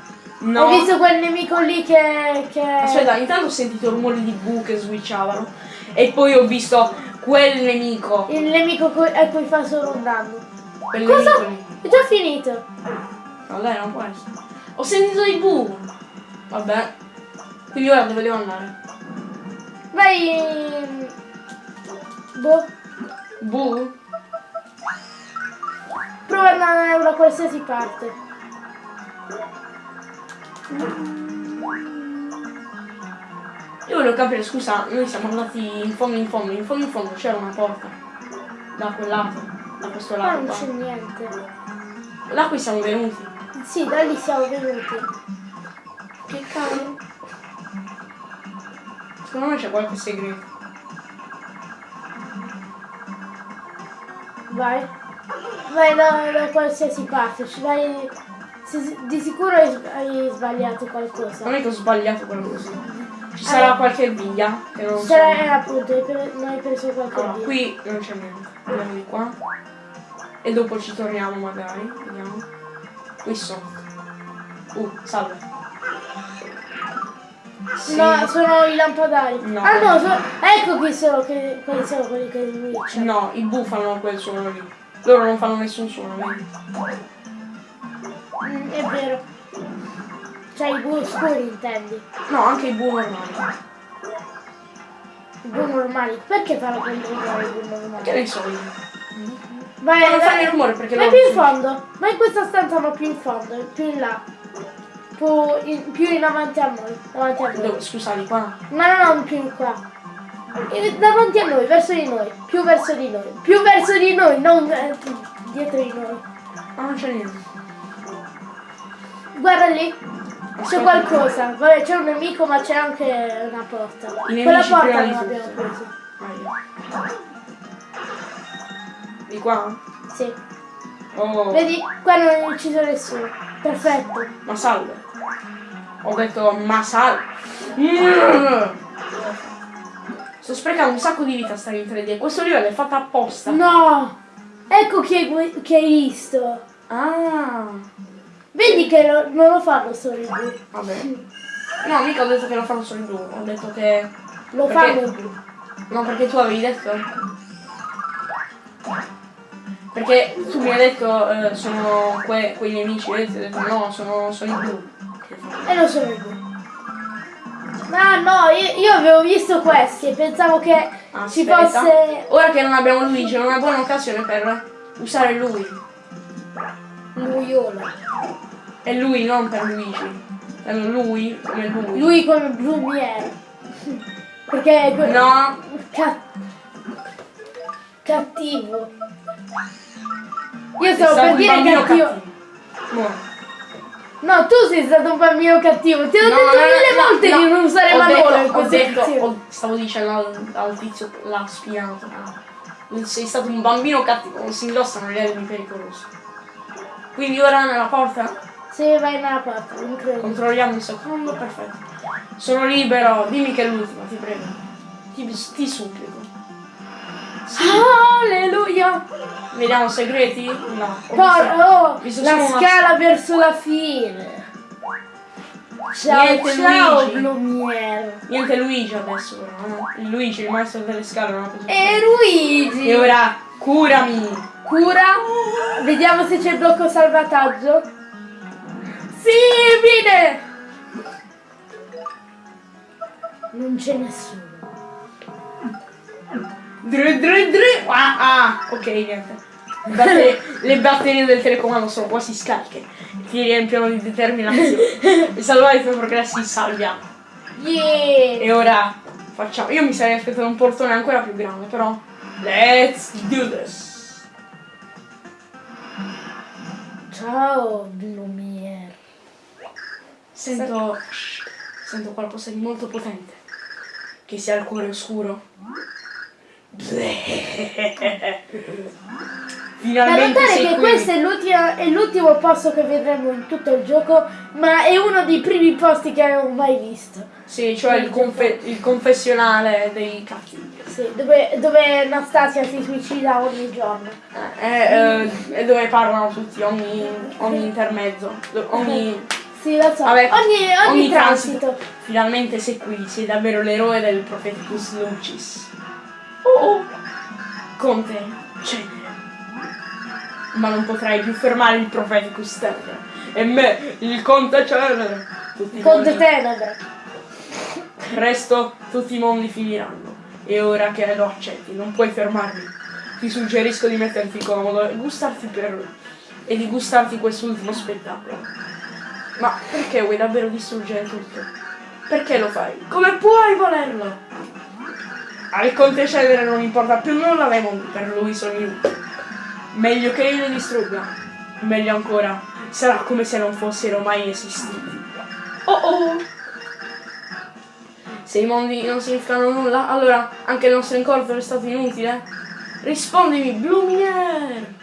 A: No.
B: Ho visto quel nemico lì che. che...
A: Aspetta, intanto ho sentito rumori di bu che switchavano. E poi ho visto quel nemico.
B: Il nemico co- a cui fa solo un danno.
A: Quel
B: Cosa?
A: nemico.
B: È già finito.
A: Dai, non può essere. Ho sentito i bu. Vabbè. Quindi ora dove devo andare?
B: Vai. Boh.
A: Bu?
B: Prova ad andare da qualsiasi parte.
A: Io volevo capire, scusa, noi siamo andati in fondo in fondo, in fondo in fondo c'era una porta. Da quel lato, da questo lato
B: non
A: qua.
B: c'è niente.
A: Là qui siamo venuti.
B: Sì, da lì siamo venuti.
A: Che cavolo? Secondo me c'è qualche segreto.
B: Vai. Vai da, da qualsiasi parte. Ci vai. Di sicuro hai, sbagliato qualcosa.
A: Non è che ho sbagliato quello così. Ci sarà
B: Eh.
A: qualche via che non so.
B: C'era eh, appunto, non hai preso qualche
A: Allora,
B: via.
A: qui non c'è niente. Andiamo di qua. E dopo ci torniamo magari. Vediamo. Qui sotto. Uh, salve. Sì.
B: No, sono i lampadari.
A: No.
B: Ah no, so- ecco qui sono che, quelli sono quelli che switchano.
A: No, i bu fanno quel suono lì. Loro non fanno nessun suono, vedi?
B: Mm, è vero. Cioè i blu scuri intendi.
A: No, anche i bu normali.
B: I blu normali. Perché fanno quel rumore i blu
A: Che
B: normali?
A: ne so io.
B: Vai,
A: Ma non
B: vai-
A: fanno il rumore perché
B: vai più in fondo. Ma in questa stanza ma più in fondo, più in là. Più in, più in avanti a noi. Davanti a noi.
A: Dove, scusa, di qua?
B: No, no, no, più in qua. Davanti a noi, verso di noi. Più verso di noi. Più verso di noi, non eh, dietro di noi.
A: Ma non c'è niente.
B: Guarda lì. C'è qualcosa. Vabbè, c'è un nemico, ma c'è anche una porta. Quella porta non l'abbiamo presa.
A: Di qua?
B: Sì.
A: Oh.
B: Vedi? Qua non è ucciso nessuno. Perfetto.
A: Ma salve. Ho detto ma salve. Mm. Sto sprecando un sacco di vita a stare in 3D. Questo livello è fatto apposta.
B: No! Ecco chi hai, chi hai visto.
A: Ah.
B: Vedi che lo- non lo fanno solo i blu.
A: Vabbè. No, mica ho detto che lo fanno solo i blu. Ho detto che...
B: Lo
A: Perché-
B: fanno i blu.
A: No, perché tu avevi detto... Perché tu mi hai detto eh, sono que- quei nemici, ho detto no, sono, sono i blu.
B: E non sono i blu. Ah no, io, io avevo visto questi e pensavo che ci
A: Aspetta.
B: fosse
A: Ora che non abbiamo Luigi, è una buona occasione per usare lui.
B: Luiola.
A: E lui, non per Luigi. Per lui, come lui.
B: Lui come Blumiere. Perché... que-
A: No,
B: Ca- Cattivo. Io stavo per dire
A: bambino
B: cattivo.
A: cattivo. Muore.
B: No, tu sei stato un bambino cattivo. Ti ho
A: No,
B: detto
A: no,
B: mille
A: no,
B: volte di non usare
A: detto-
B: in
A: ho- stavo dicendo al, al tizio l'ha spiato. Sei stato un bambino cattivo, non si indossano gli armi pericolosi. Quindi ora nella porta
B: Sì, vai nella non credo.
A: controlliamo un secondo, perfetto. Sono libero, dimmi che è l'ultima, ti prego. Ti, ti supplico.
B: Alleluia!
A: Vediamo segreti? No. ho
B: Por-
A: visto-
B: oh, la
A: solo una-
B: scala verso la fine. Ciao,
A: Niente,
B: ciao,
A: Luigi.
B: Blumiere.
A: Niente Luigi adesso però, no? Luigi, il maestro delle scale non ha preso.
B: E Luigi!
A: E ora curami!
B: Cura. Vediamo se c'è il blocco salvataggio. Sì, bene! Non c'è nessuno.
A: Dre, dre, dre. Ah, ah, ok, niente. Batte- le batterie del telecomando sono quasi scariche. Ti riempiono di determinazione. E salvare i tuoi progressi salviamo.
B: Yeah!
A: E ora facciamo. Io mi sarei aspettato un portone ancora più grande, però. Let's do this.
B: Ciao, Blumiere.
A: Sento. Sento qualcosa di molto potente. Che sia il cuore oscuro.
B: Da
A: Finalmente
B: notare che
A: qui.
B: questo è l'ultima- è l'ultimo posto che vedremo in tutto il gioco, ma è uno dei primi posti che abbiamo mai visto.
A: Sì, cioè il, confe- il confessionale dei cattivi.
B: Sì, dove, dove Anastasia si suicida ogni giorno.
A: Eh, eh, e dove parlano tutti, ogni, ogni intermezzo, ogni,
B: Sì, lo so.
A: Vabbè,
B: ogni, ogni, transito.
A: Finalmente sei qui, sei davvero l'eroe del Propheticus Lucis. Oh oh! Conte, cenere. Ma non potrai più fermare il Propheticus Tenere. E me, il Conte i
B: Conte Tenebre.
A: Presto tutti i mondi finiranno. E ora che lo accetti, non puoi fermarmi. Ti suggerisco di metterti comodo e gustarti per. e di gustarti quest'ultimo spettacolo. Ma perché vuoi davvero distruggere tutto? Perché lo fai? Come puoi volerlo? Al Conte Cedere non importa più nulla dai mondi, per lui sono inutili. Meglio che io li distrugga. Meglio ancora, sarà come se non fossero mai esistiti. Oh oh! Se i mondi non significano nulla, allora anche il nostro incontro è stato inutile? Rispondimi, Blumiere!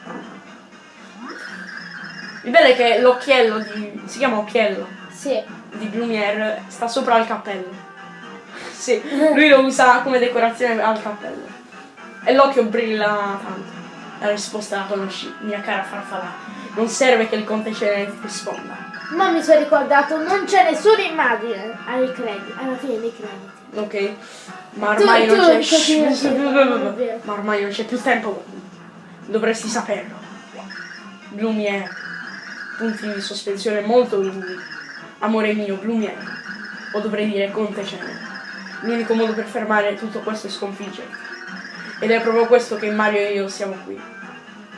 A: Il bello è che l'occhiello di. si chiama occhiello
B: Sì.
A: di Blumiere sta sopra il cappello. Sì, lui lo usa come decorazione al cappello. E l'occhio brilla tanto. La risposta la conosci, mia cara farfalla. Non serve che il conte Cenere ti risponda.
B: Ma mi sono ricordato, non c'è nessuna immagine ai credi- alla fine dei crediti.
A: Ok? Ma ormai
B: Tu-
A: non c'è. Ma ormai non c'è più tempo. Dovresti saperlo. Blumiere. Punti di sospensione molto lunghi. Amore mio, Blumiere. O dovrei dire Conte Cenere. L'unico modo per fermare tutto questo è sconfiggerti. Ed è proprio questo che Mario e io siamo qui.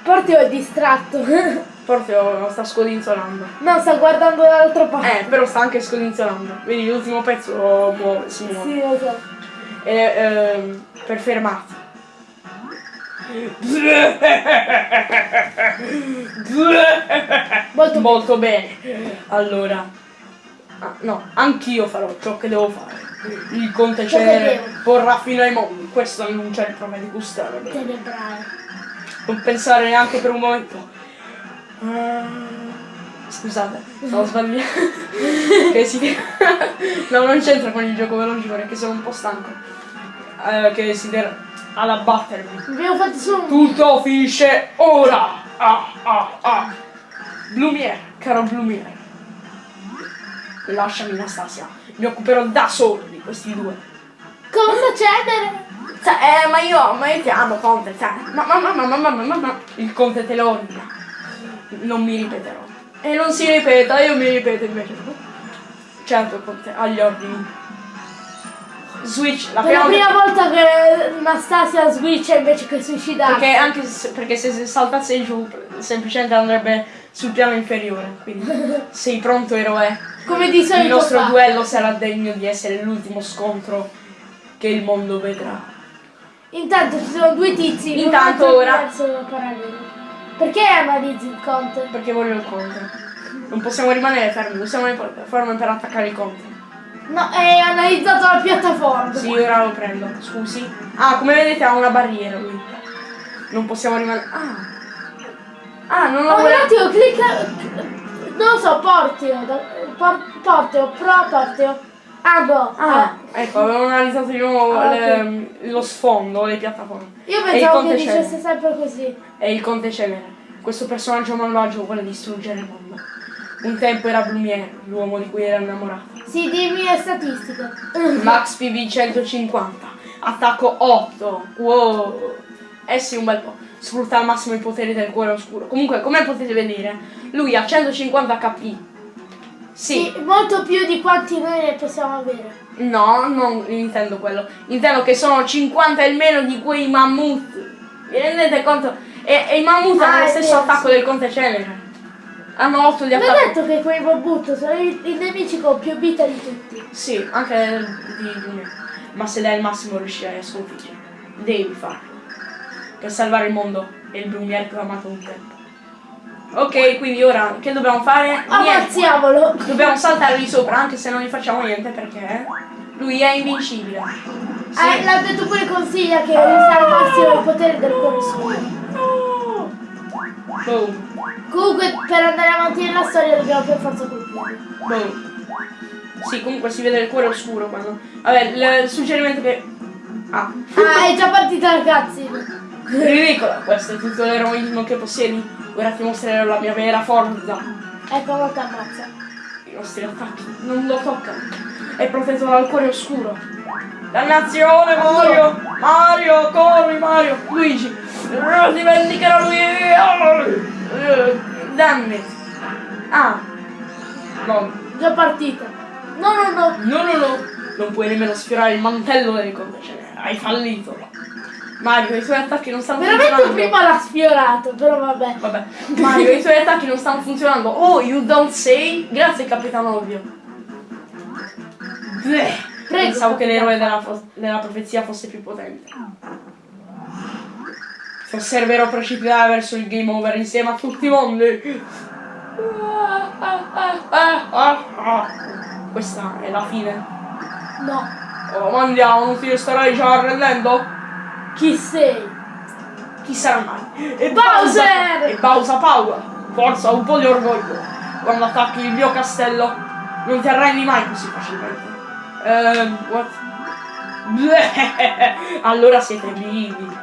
B: Portio è distratto.
A: Portio sta scodinzolando.
B: no, sta guardando dall'altra parte.
A: Eh, però sta anche scodinzolando. Vedi, l'ultimo pezzo muove, si muove.
B: Sì, lo so.
A: E, ehm, per fermarti.
B: Molto
A: Molto bene. Allora, ah, no, anch'io farò ciò che devo fare. Il conte
B: devo.
A: porrà fino ai mondi. Questo annuncia il prove di gustare. Non pensare neanche per un momento. Ah, Scusate, stavo sbagliando. che si... no, non c'entra con il gioco veloce perché sono un po' stanco. Eh, che si der ad abbattermi.
B: Abbiamo fatto solo.
A: Tutto finisce ora. Ah, ah, ah. Blumier, caro Blumier. Lasciami Anastasia. Mi occuperò da solo di questi due.
B: Cosa cedere?
A: Cioè, eh, ma io, ma io ti amo, Conte, cioè. Ma, ma, ma, ma, ma, ma, ma, ma. Il Conte te lo ordina. Non mi ripeterò. E non si ripeta, io mi ripeto invece. Certo, Conte, agli ordini. Switch, la
B: Per la
A: prima
B: prima volta che Anastasia switcha invece che suicidarsi.
A: Perché anche se, perché se se saltasse giù semplicemente andrebbe sul piano inferiore. Quindi sei pronto eroe.
B: Come di
A: Il
B: solito
A: nostro
B: fa.
A: duello sarà degno di essere l'ultimo scontro che il mondo vedrà.
B: Intanto ci sono due tizi.
A: Intanto ora-.
B: Perché analizzi il conte?
A: Perché voglio il counter. Non possiamo rimanere fermi, usiamo le piattaforme per attaccare il counter.
B: No, hai analizzato la piattaforma.
A: Sì, ora lo prendo, scusi. Ah, come vedete ha una barriera lui. Non possiamo rimanere. Ah! Ah, non lo
B: Oh, un attimo, clicca. Non lo so, portio. por- Portio, pro portio. Ah no.
A: Ah, ecco, avevo analizzato di nuovo
B: Ah,
A: le- lo sfondo, le piattaforme.
B: Io
A: E
B: pensavo che dicesse sempre così.
A: È il conte Cenere. Questo personaggio malvagio vuole distruggere il mondo. Un tempo era Blumiere, l'uomo di cui era innamorato.
B: Sì, dimmi le statistiche.
A: Max PV 150, attacco 8. Wow. Eh sì, un bel po'. Sfrutta al massimo i poteri del cuore oscuro. Comunque, come potete vedere, lui ha 150 HP. Sì.
B: Sì, molto più di quanti noi ne possiamo avere.
A: No, non intendo quello. Intendo che sono 50 e meno di quei mammut. Vi rendete conto? E, e i mammut
B: Ah,
A: hanno lo
B: è
A: stesso
B: vero,
A: attacco
B: sì.
A: del conte Cenere. Hanno 8 di
B: Non è
A: attacco.
B: detto che quei Bobut sono i, i nemici con più vita di tutti.
A: Sì, anche di, di me. Ma se dai il massimo riuscirai a sconfiggere. Devi farlo. Per salvare il mondo e il Blumiere clamato un tempo. Ok, quindi ora che dobbiamo fare?
B: Ammazziamolo.
A: Dobbiamo saltare lì sopra anche se non gli facciamo niente perché lui è invincibile. Sì.
B: Eh, l'ha detto pure consiglia che usa al massimo il potere del cuore oscuro.
A: Boom.
B: Comunque per andare avanti nella storia dobbiamo per forza colpirlo.
A: Boom. Sì, comunque si vede il cuore oscuro quando. Vabbè, il suggerimento che. Ah.
B: Ah, è già partita ragazzi.
A: Ridicola, questo è tutto l'eroismo che possiedi. Ora ti mostrerò la mia vera forza.
B: Ecco, ti ammazza.
A: I nostri attacchi non lo toccano. È protetto dal cuore oscuro. Dannazione Mario! Mario, corri Mario! Luigi! Ti vendicherà lui! Eh, Damn! Ah! No,
B: Già partita. No, no, no.
A: no, no, no! Non puoi nemmeno sfiorare il mantello del conte Cenere. Hai fallito! Mario, i tuoi attacchi non stanno
B: Veramente
A: funzionando.
B: prima l'ha sfiorato, però vabbè.
A: Vabbè, Mario, i tuoi attacchi non stanno funzionando. Oh, you don't say? Grazie, capitano ovvio. Bleh.
B: Prego,
A: Pensavo che l'eroe della, della profezia fosse più potente. Osserverò precipitare verso il game over insieme a tutti i mondi. Questa è la fine.
B: No.
A: Oh, ma andiamo, non ti starai già arrendendo?
B: Chi sei?
A: Chi sarà mai? E
B: Bowser!
A: E Bowser Power! Forza, un po' di orgoglio! Quando attacchi il mio castello, non ti arrendi mai così facilmente. Ehm, what? Allora siete vivi.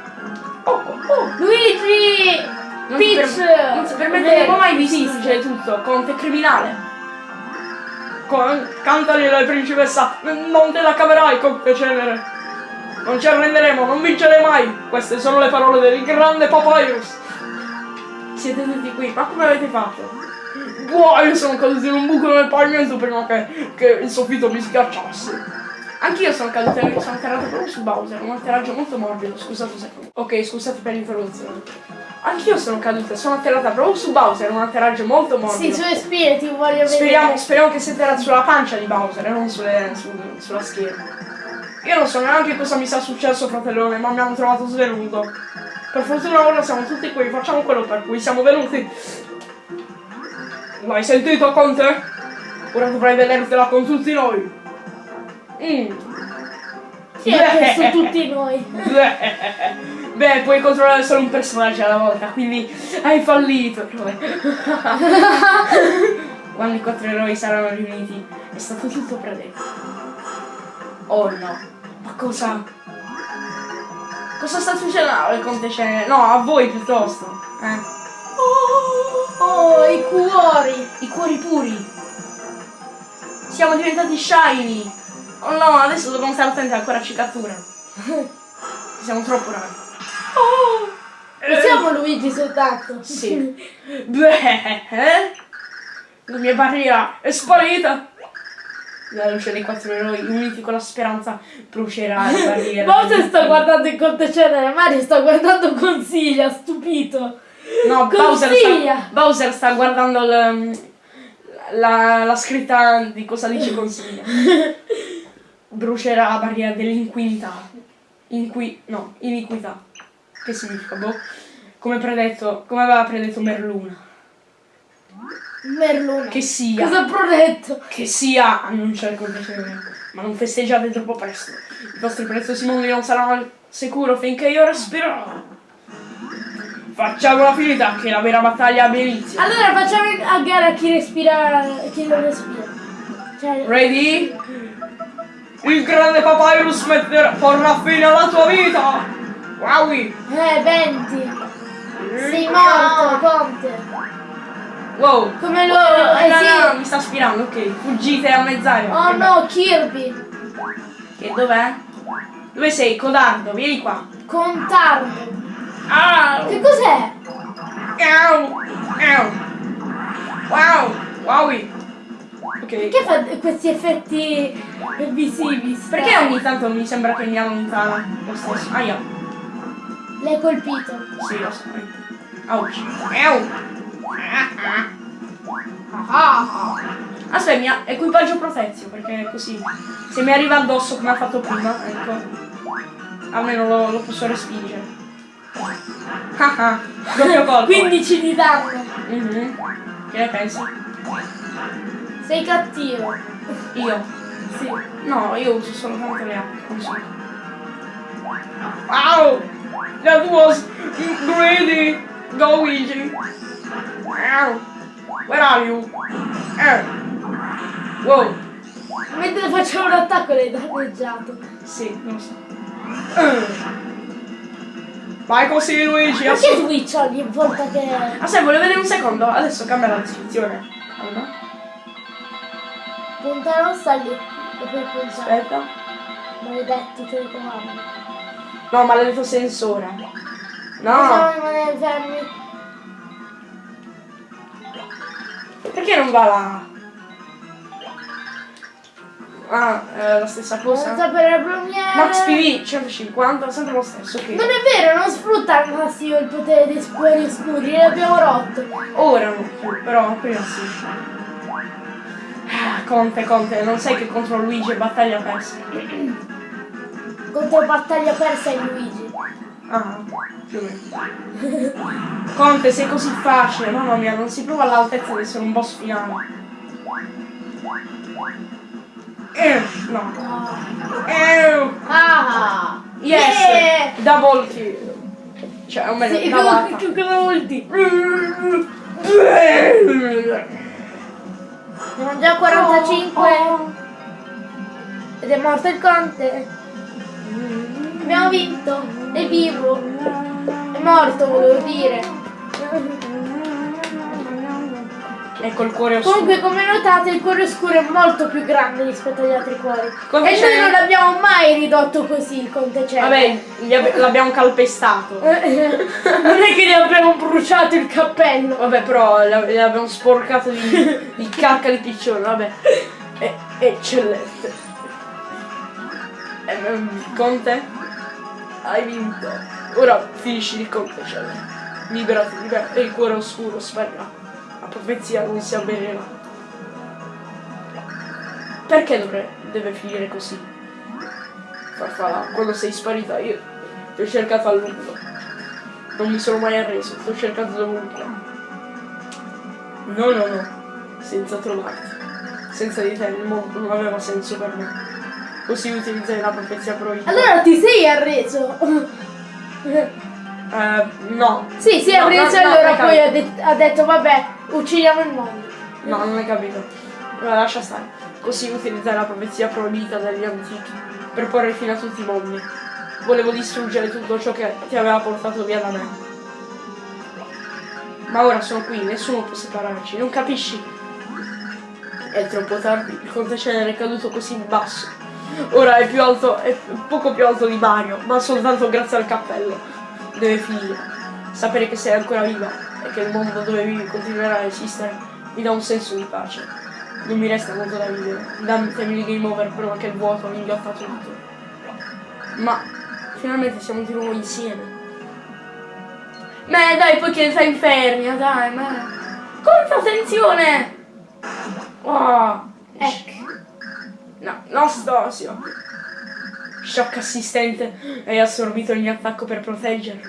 A: Oh, oh.
B: Luigi!
A: Non
B: Peach!
A: per- non ti permetteremo mai di distruggere tutto, conte criminale. Con, cantali la principessa, non te la caverai, conte cenere. Non ci arrenderemo, non vincerei mai. Queste sono le parole del grande Papyrus. Siete tutti qui, ma come avete fatto? Wow, io sono caduto in un buco nel pavimento prima che, che il soffitto mi schiacciasse. Anch'io sono caduto, sono atterrato proprio su Bowser, un atterraggio molto morbido, scusate un secondo. Ok, scusate per l'interruzione. Anch'io sono caduta, sono atterrata proprio su Bowser, un atterraggio molto
B: Sì,
A: morbido.
B: sulle spine ti voglio vedere.
A: Speriamo, speriamo che sia atterrato sulla pancia di Bowser e non sulle- su- sulla schiena. Io non so neanche cosa mi sia successo, fratellone, ma mi hanno trovato svenuto. Per fortuna ora siamo tutti qui, facciamo quello per cui siamo venuti. L'hai sentito, Conte? Ora dovrai vedertela con tutti noi. Mm.
B: È su tutti noi?
A: Beh, puoi controllare solo un personaggio alla volta, quindi hai fallito. Quando i quattro eroi saranno riuniti, è stato tutto predetto. Oh no, ma cosa? Cosa sta succedendo al Conte Cenere? No, a voi piuttosto. Eh.
B: Oh, i cuori!
A: I cuori puri. Siamo diventati shiny. Oh no, adesso dobbiamo stare attenti ancora ci catturano. Siamo troppo rari. Oh!
B: Non siamo Luigi soltanto.
A: Sì. Beh, eh? La mia barriera è sparita. La luce dei quattro eroi uniti con la speranza brucerà la barriera.
B: Bowser sta guardando il conte cenere, Mario sta guardando consiglia, stupito.
A: No, Bowser sta, Bowser sta guardando l- la, la scritta di cosa dice consiglia. Brucerà la barriera dell'inquinità. Inqui... no, iniquità. Che significa, boh? Come predetto, come aveva predetto Merluna.
B: Merluna.
A: Che sia.
B: Cosa ha predetto?
A: Che sia annunciare il compleanno. Ma non festeggiate troppo presto. I vostri preziosi mondi non saranno al sicuro finché io respirerò. Facciamola finita che la vera battaglia abbia inizio.
B: Allora facciamo a gara chi respira chi non respira. Cioè,
A: Ready? Il grande Papyrus metterà, porrà fine alla tua vita! Wowi!
B: eh, 20. Sei morto, Conte.
A: Wow!
B: Come lo...
A: Oh,
B: eh
A: no,
B: sì.
A: no, mi sta aspirando, ok. Fuggite a mezz'aria.
B: Oh
A: Che
B: no, Kirby.
A: E dov'è? Dove sei? Codardo, vieni qua.
B: Contardo.
A: Ah!
B: Che cos'è?
A: Au! Wow! Wowi! Ok.
B: Perché fa questi effetti visivi? sta-
A: Perché ogni tanto mi sembra che mi allontana lo stesso? Aia.
B: L'hai colpito.
A: Sì, lo so. Ouch. Au! Aspetta, mi ha equipaggio protezio, perché così. Se mi arriva addosso come ha fatto prima, ecco. Almeno lo, lo posso respingere. Ah ah, doppio colpo.
B: 15 di danno.
A: Mhm. Che ne pensi?
B: Sei cattivo.
A: Io?
B: Sì.
A: No, io uso soltanto le acque. Wow! That was greedy! Go Luigi! Where are you? Eh. Wow!
B: Mentre facevo un attacco l'hai danneggiato.
A: Sì, non lo so. Eh. Vai così Luigi,
B: Perché Twitch ogni volta che...
A: Ah, sai, volevo vedere un secondo? Adesso cambia la descrizione. Allora,
B: Puntare non sta lì. E poi puntare.
A: aspetta.
B: Maledetti telecomandi.
A: No, maledetto sensore. No!
B: Possiamo rimanere fermi.
A: Perché non va là? Ah, è la stessa
B: Non
A: cosa.
B: sapere le premiere.
A: Max PV 150, sempre lo stesso, ok.
B: Non è vero, non sfrutta al massimo il potere dei scuri, l'abbiamo rotto.
A: Ora non più, però prima sì. Ah, Conte, Conte, non sai che contro Luigi è battaglia persa.
B: Contro battaglia persa in Luigi.
A: Ah, più o meno. Conte, sei così facile, mamma mia, non si prova all'altezza di essere un boss finale. Eh, no.
B: Ah!
A: yes!
B: Yeah!
A: Double kill. Cioè, o meglio,
B: Sì, che cosa Siamo già a 45 ed è morto il conte. Abbiamo vinto. È vivo. È morto, volevo dire.
A: Ecco il cuore oscuro.
B: Comunque, come notate, il cuore oscuro è molto più grande rispetto agli altri cuori.
A: Come
B: e noi non l'abbiamo mai ridotto così il conte cielo.
A: Vabbè, l'abbiamo calpestato.
B: non è che gli abbiamo bruciato il cappello.
A: Vabbè, però gli gli abbiamo sporcato di, di cacca di piccione, vabbè. È eccellente. Ehm, Conte, hai vinto. Ora finisci il conte, cioè. Liberati, liberati. E il cuore oscuro sparirà. La profezia non si avvererà. Perché dovre- deve finire così? Farfalla, quando sei sparita io ti ho cercato a lungo. Non mi sono mai arreso, ti ho cercato dovunque. No, no, no, senza trovarti. Senza di te il mondo non aveva senso per me. Così utilizzai la profezia proibita.
B: Allora ti sei arreso.
A: Eh, no.
B: Sì, si è
A: No,
B: arreso
A: no, no,
B: allora
A: hai
B: poi ha, det- ha detto vabbè, uccidiamo il mondo.
A: No, non hai capito. Allora, lascia stare. Così utilizzai la profezia proibita dagli antichi per porre fine a tutti i mondi. Volevo distruggere tutto ciò che ti aveva portato via da me. Ma ora sono qui, nessuno può separarci, non capisci? È troppo tardi, il conte cenere è caduto così in basso. Ora è più alto, è poco più alto di Mario, ma soltanto grazie al cappello. Deve finire. Sapere che sei ancora viva e che il mondo dove vivi continuerà a esistere mi dà un senso di pace. Non mi resta molto da vivere. Dammi di game over prima che il vuoto mi inghiotta tutto. Ma finalmente siamo di nuovo insieme. Beh dai, poi che sei infernia, dai, ma. Quanta tensione! Oh,
B: Ecco.
A: no, Nostosio. shock assistente hai assorbito il mio attacco per proteggerlo.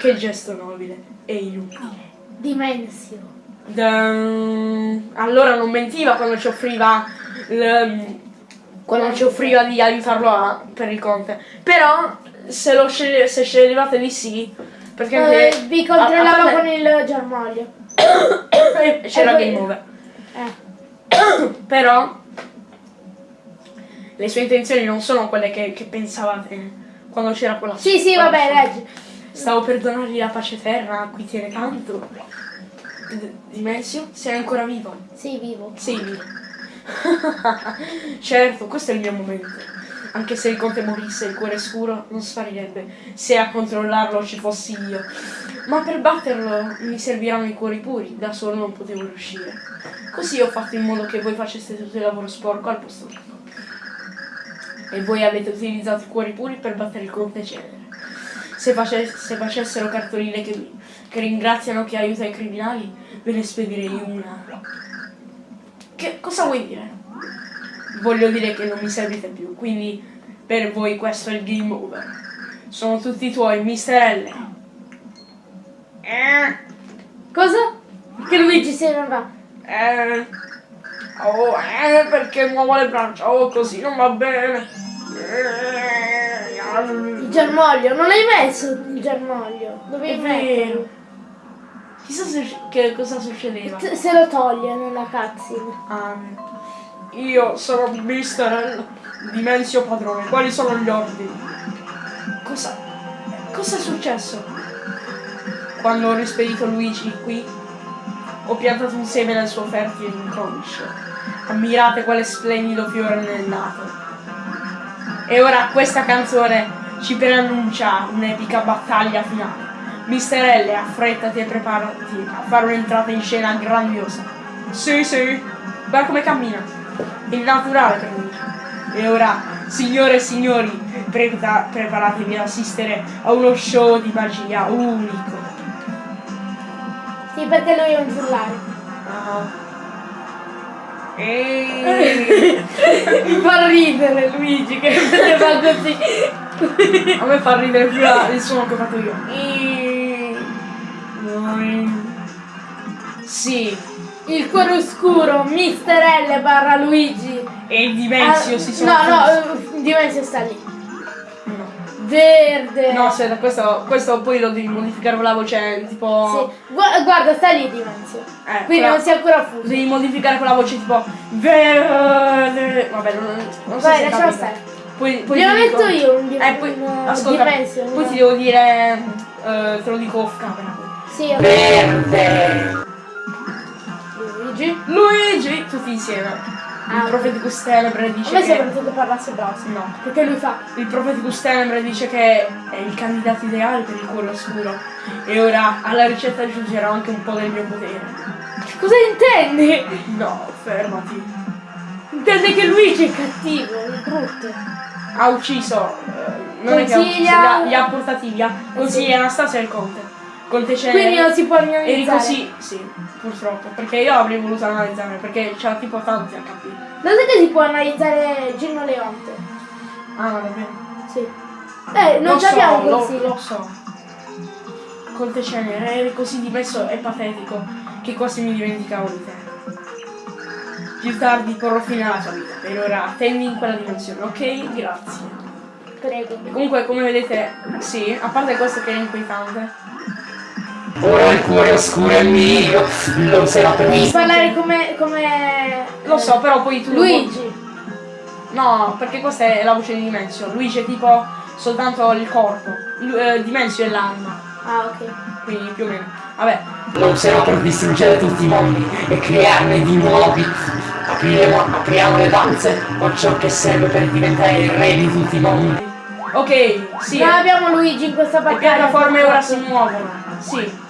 A: Che gesto nobile e inutile.
B: Dimensio.
A: Da- Allora non mentiva quando ci offriva il- quando ci offriva di aiutarlo a- per il conte. Però se lo sceglie- se sceglievate di sì, perché anche
B: Eh, vi
A: a- a
B: controllavo
A: parte-
B: con il germoglio.
A: c'era
B: Eh,
A: game over.
B: Eh.
A: Però le sue intenzioni non sono quelle che, che pensavate quando c'era quella
B: Sì, sì, vabbè, leggi.
A: Stavo per donargli la pace terra a cui tiene tanto. Dimensio, sei ancora vivo?
B: Sì, vivo.
A: Sei vivo. certo, questo è il mio momento. Anche se il conte morisse il cuore scuro non sparirebbe se a controllarlo ci fossi io. Ma per batterlo mi serviranno i cuori puri, da solo non potevo riuscire. Così ho fatto in modo che voi faceste tutto il lavoro sporco al posto mio. E voi avete utilizzato i cuori puri per battere il conte Cenere. Se, face- se facessero cartoline che, che ringraziano chi aiuta i criminali, ve ne spedirei una. Che cosa vuoi dire? Voglio dire che non mi servite più, quindi per voi questo è il game over. Sono tutti tuoi, Mister L. Eh,
B: Cosa? Che Luigi se ne va.
A: eh, oh, eh, perché muovo le braccia, oh, così non va bene.
B: Il germoglio. Non l'hai messo il germoglio.
A: È
B: Dovevi
A: vero.
B: metterlo.
A: Chissà se, che cosa succedeva.
B: Se se lo toglie nella cutscene.
A: Ah, io sono Mister. Dimensio padrone, quali sono gli ordini? Cosa? Cosa è successo? Quando ho rispedito Luigi qui, ho piantato un seme nel suo fertile inconscio. Ammirate quale splendido fiore nel nato. E ora questa canzone ci preannuncia un'epica battaglia finale. Mister L, affrettati e preparati a fare un'entrata in scena grandiosa. Sì, sì, guarda come cammina. È naturale per lui. E ora, signore e signori, prepara- preparatevi ad assistere a uno show di magia unico.
B: Sì, perché lui è un giullare.
A: Ah. E...
B: Mi fa ridere Luigi che se fa così.
A: A me fa ridere più la- il suono che ho fatto io. E... Noi- Sì,
B: Il cuore oscuro, Mister L barra Luigi.
A: e i Dimensio
B: Ah,
A: si sono...
B: No, no, Dimensio sta lì.
A: No.
B: Verde.
A: No, aspetta, questo, questo poi lo devi modificare con la voce tipo...
B: Sì. Gua- guarda, sta lì Dimensio.
A: Eh,
B: Quindi
A: però-
B: non si è ancora fuso.
A: devi modificare con la voce tipo... Verde... Vabbè, non, non so
B: Vai,
A: se
B: lasciamo stare.
A: Poi, poi
B: Glielo metto io un,
A: Eh, poi, ascolta,
B: Dimensio.
A: poi
B: no?
A: ti devo dire... eh, te lo dico off camera.
B: Sì, ok. Luigi.
A: Luigi! Tutti insieme. Il
B: Ah,
A: Propheticus Tenebre
B: A
A: dice
B: me
A: che...
B: sembra che parlasse bravo.
A: No.
B: Perché lui fa.
A: Il Propheticus Tenebre dice che è il candidato ideale per il cuore oscuro. E ora alla ricetta aggiungerò anche un po' del mio potere.
B: Cosa intendi?
A: No, fermati.
B: Intende che Luigi è cattivo, è brutto.
A: Ha ucciso. eh, non è che ha ucciso, li
B: Consiglia-
A: ha, li ha portati via. Consiglia Anastasia e il Conte. Conte Cenere.
B: Quindi non si può
A: Eri
B: analizzare.
A: così, sì, purtroppo. Perché io avrei voluto analizzare, perché c'era tipo tanti HP.
B: Lo sai che si può analizzare Gino Leonte?
A: Ah, va bene.
B: Sì. Eh, non
A: Lo
B: ci abbiamo
A: so, lo,
B: consiglio.
A: lo so. Conte Cenere, eri così dimesso e patetico che quasi mi dimenticavo di te. Più tardi porrò fine alla tua vita, per ora attendi in quella dimensione, ok? Grazie.
B: Prego.
A: E comunque, come vedete, sì, a parte questo che è inquietante.
C: Ora il cuore oscuro è mio, lo sarà per
B: Devi
C: me.
B: parlare come. come.
A: Lo so, però poi tu...
B: Luigi.
A: No, perché questa è la voce di Dimensio. Luigi è tipo soltanto il corpo. Lu- eh, Dimensio è l'anima.
B: Ah, ok.
A: Quindi più o meno. Vabbè.
C: Lo userò per distruggere tutti i mondi e crearne di nuovi. Apriremo, apriamo le danze o ciò che serve per diventare il re di tutti i mondi.
A: Ok, sì.
B: Non abbiamo Luigi in questa
A: Le
B: battaglia.
A: piattaforme ora si muovono. Sì.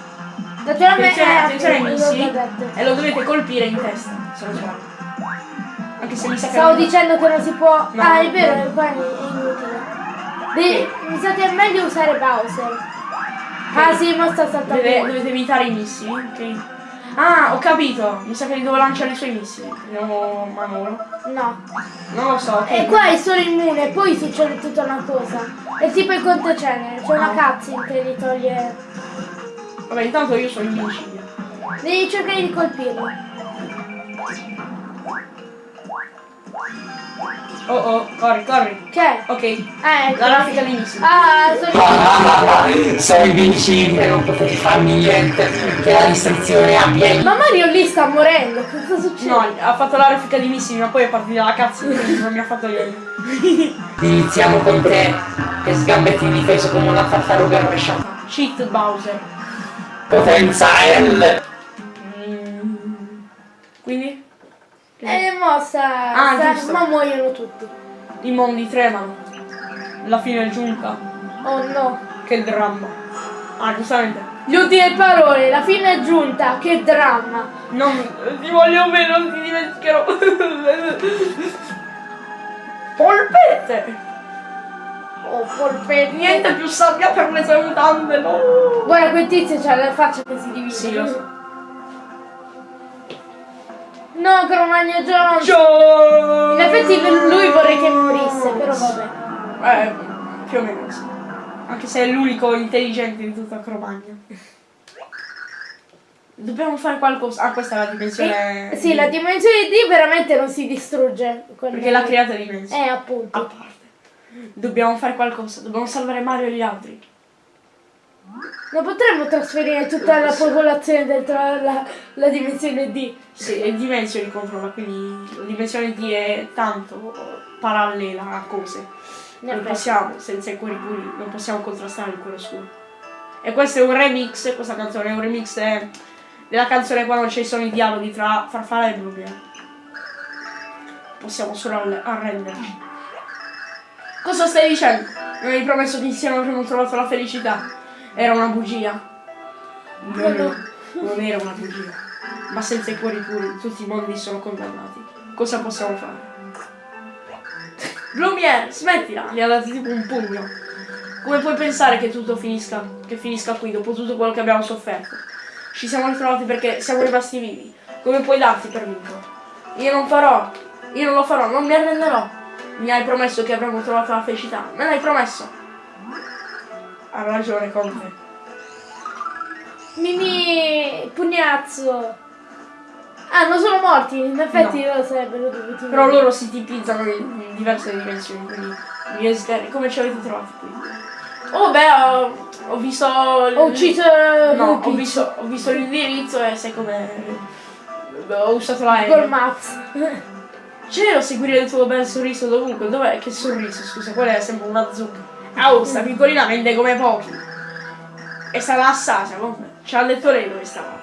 B: Naturalmente
A: Attenzione,
B: eh,
A: attenzione
B: detto.
A: E lo dovete colpire in testa. Se lo sbaglio. Anche se mi sa che.
B: Stavo dicendo che non si può.
A: No,
B: ah, è
A: no.
B: vero, qua è inutile. Devi- mi sa che è meglio usare Bowser. Ah sì, mo sta saltando.
A: Deve- dovete evitare i missili. Ok. Ah, ho capito. Mi sa che li devo lanciare i suoi missili. Vediamo manovra.
B: No.
A: Non lo so. ok.
B: E qua è solo immune, poi succede tutta una cosa. È tipo il conto cenere, c'è una cutscene che gli toglie.
A: Vabbè, intanto io sono invincibile.
B: Devi cercare di colpirlo.
A: Oh oh, corri, corri.
B: C'è?
A: Ok.
B: Eh,
A: La raffica dei missili.
B: Ah, sono...
C: Sono invincibile, non potete farmi niente. Che la distruzione avviene.
B: Ma Mario lì sta morendo, cosa succede?
A: No, ha fatto la raffica di missili, ma poi è partita la cazzo non mi ha fatto niente.
C: Iniziamo con te, che sgambetti difeso come una tartaruga rovesciata.
A: Cheat Bowser.
C: Potenza L.
A: Mm. Quindi?
B: È mossa,
A: Ah,
B: sta-
A: giusto.
B: ma muoiono tutti.
A: I mondi tremano. La fine è giunta.
B: Oh no.
A: Che dramma. Ah, giustamente.
B: Le ultime parole, la fine è giunta, che dramma.
A: Non ti voglio bene, non ti dimenticherò. Polpette!
B: Oh, polpetti.
A: Niente più sabbia per le tue mutande, no!
B: Guarda quel tizio c'ha la faccia che si divide.
A: Sì, lo so.
B: No, Cromagno Jones.
A: Ciao!
B: In effetti lui vorrei che morisse, però vabbè.
A: Eh, più o meno sì. Anche se è l'unico intelligente di tutta Cromagna. Dobbiamo fare qualcosa. Ah, questa è la dimensione.
B: Eh, sì, la dimensione D veramente non si distrugge.
A: Perché l'ha creata dimensione.
B: Eh, appunto.
A: A parte. Dobbiamo fare qualcosa, dobbiamo salvare Mario e gli altri.
B: Non potremmo trasferire tutta la popolazione dentro la, la dimensione D.
A: Sì, è dimensioni controlla, quindi la dimensione D è tanto parallela a cose. Non
B: effetti.
A: possiamo, senza i cuori puri, non possiamo contrastare il cuore scuro. E questo è un remix, questa canzone è un remix eh, della canzone quando ci sono i dialoghi tra Farfalla e Bluebeard. Possiamo solo arre- arrenderci. Cosa stai dicendo? Mi avevi promesso che insieme avremmo trovato la felicità. Era una bugia. Non,
B: No.
A: non era una bugia. Ma senza i cuori puri tutti i mondi sono condannati. Cosa possiamo fare? Blumiere, smettila! Gli ha dato tipo un pugno. Come puoi pensare che tutto finisca, che finisca qui dopo tutto quello che abbiamo sofferto? Ci siamo ritrovati perché siamo rimasti vivi. Come puoi darti per vinto? Io non farò, io non lo farò, non mi arrenderò. Mi hai promesso che avremmo trovato la felicità. Me l'hai promesso. Ha ragione Conte.
B: Mini pugnazzo. Ah, non sono morti, in effetti lo sarebbero dovuti
A: Però loro si tipizzano in diverse dimensioni, quindi mi desideri. Come ci avete trovati qui? Oh beh, ho, ho visto.
B: Ho ucciso
A: No, ho visto, ho visto l'indirizzo e sai come. Ho usato la
B: Google. Maps.
A: C'ero seguire il tuo bel sorriso dovunque. Dov'è? Che sorriso? Scusa, quella è sempre una zucca. Ah, sta piccolina vende come pochi. E sarà Assasia, comunque. Ci ha detto lei dove stavate.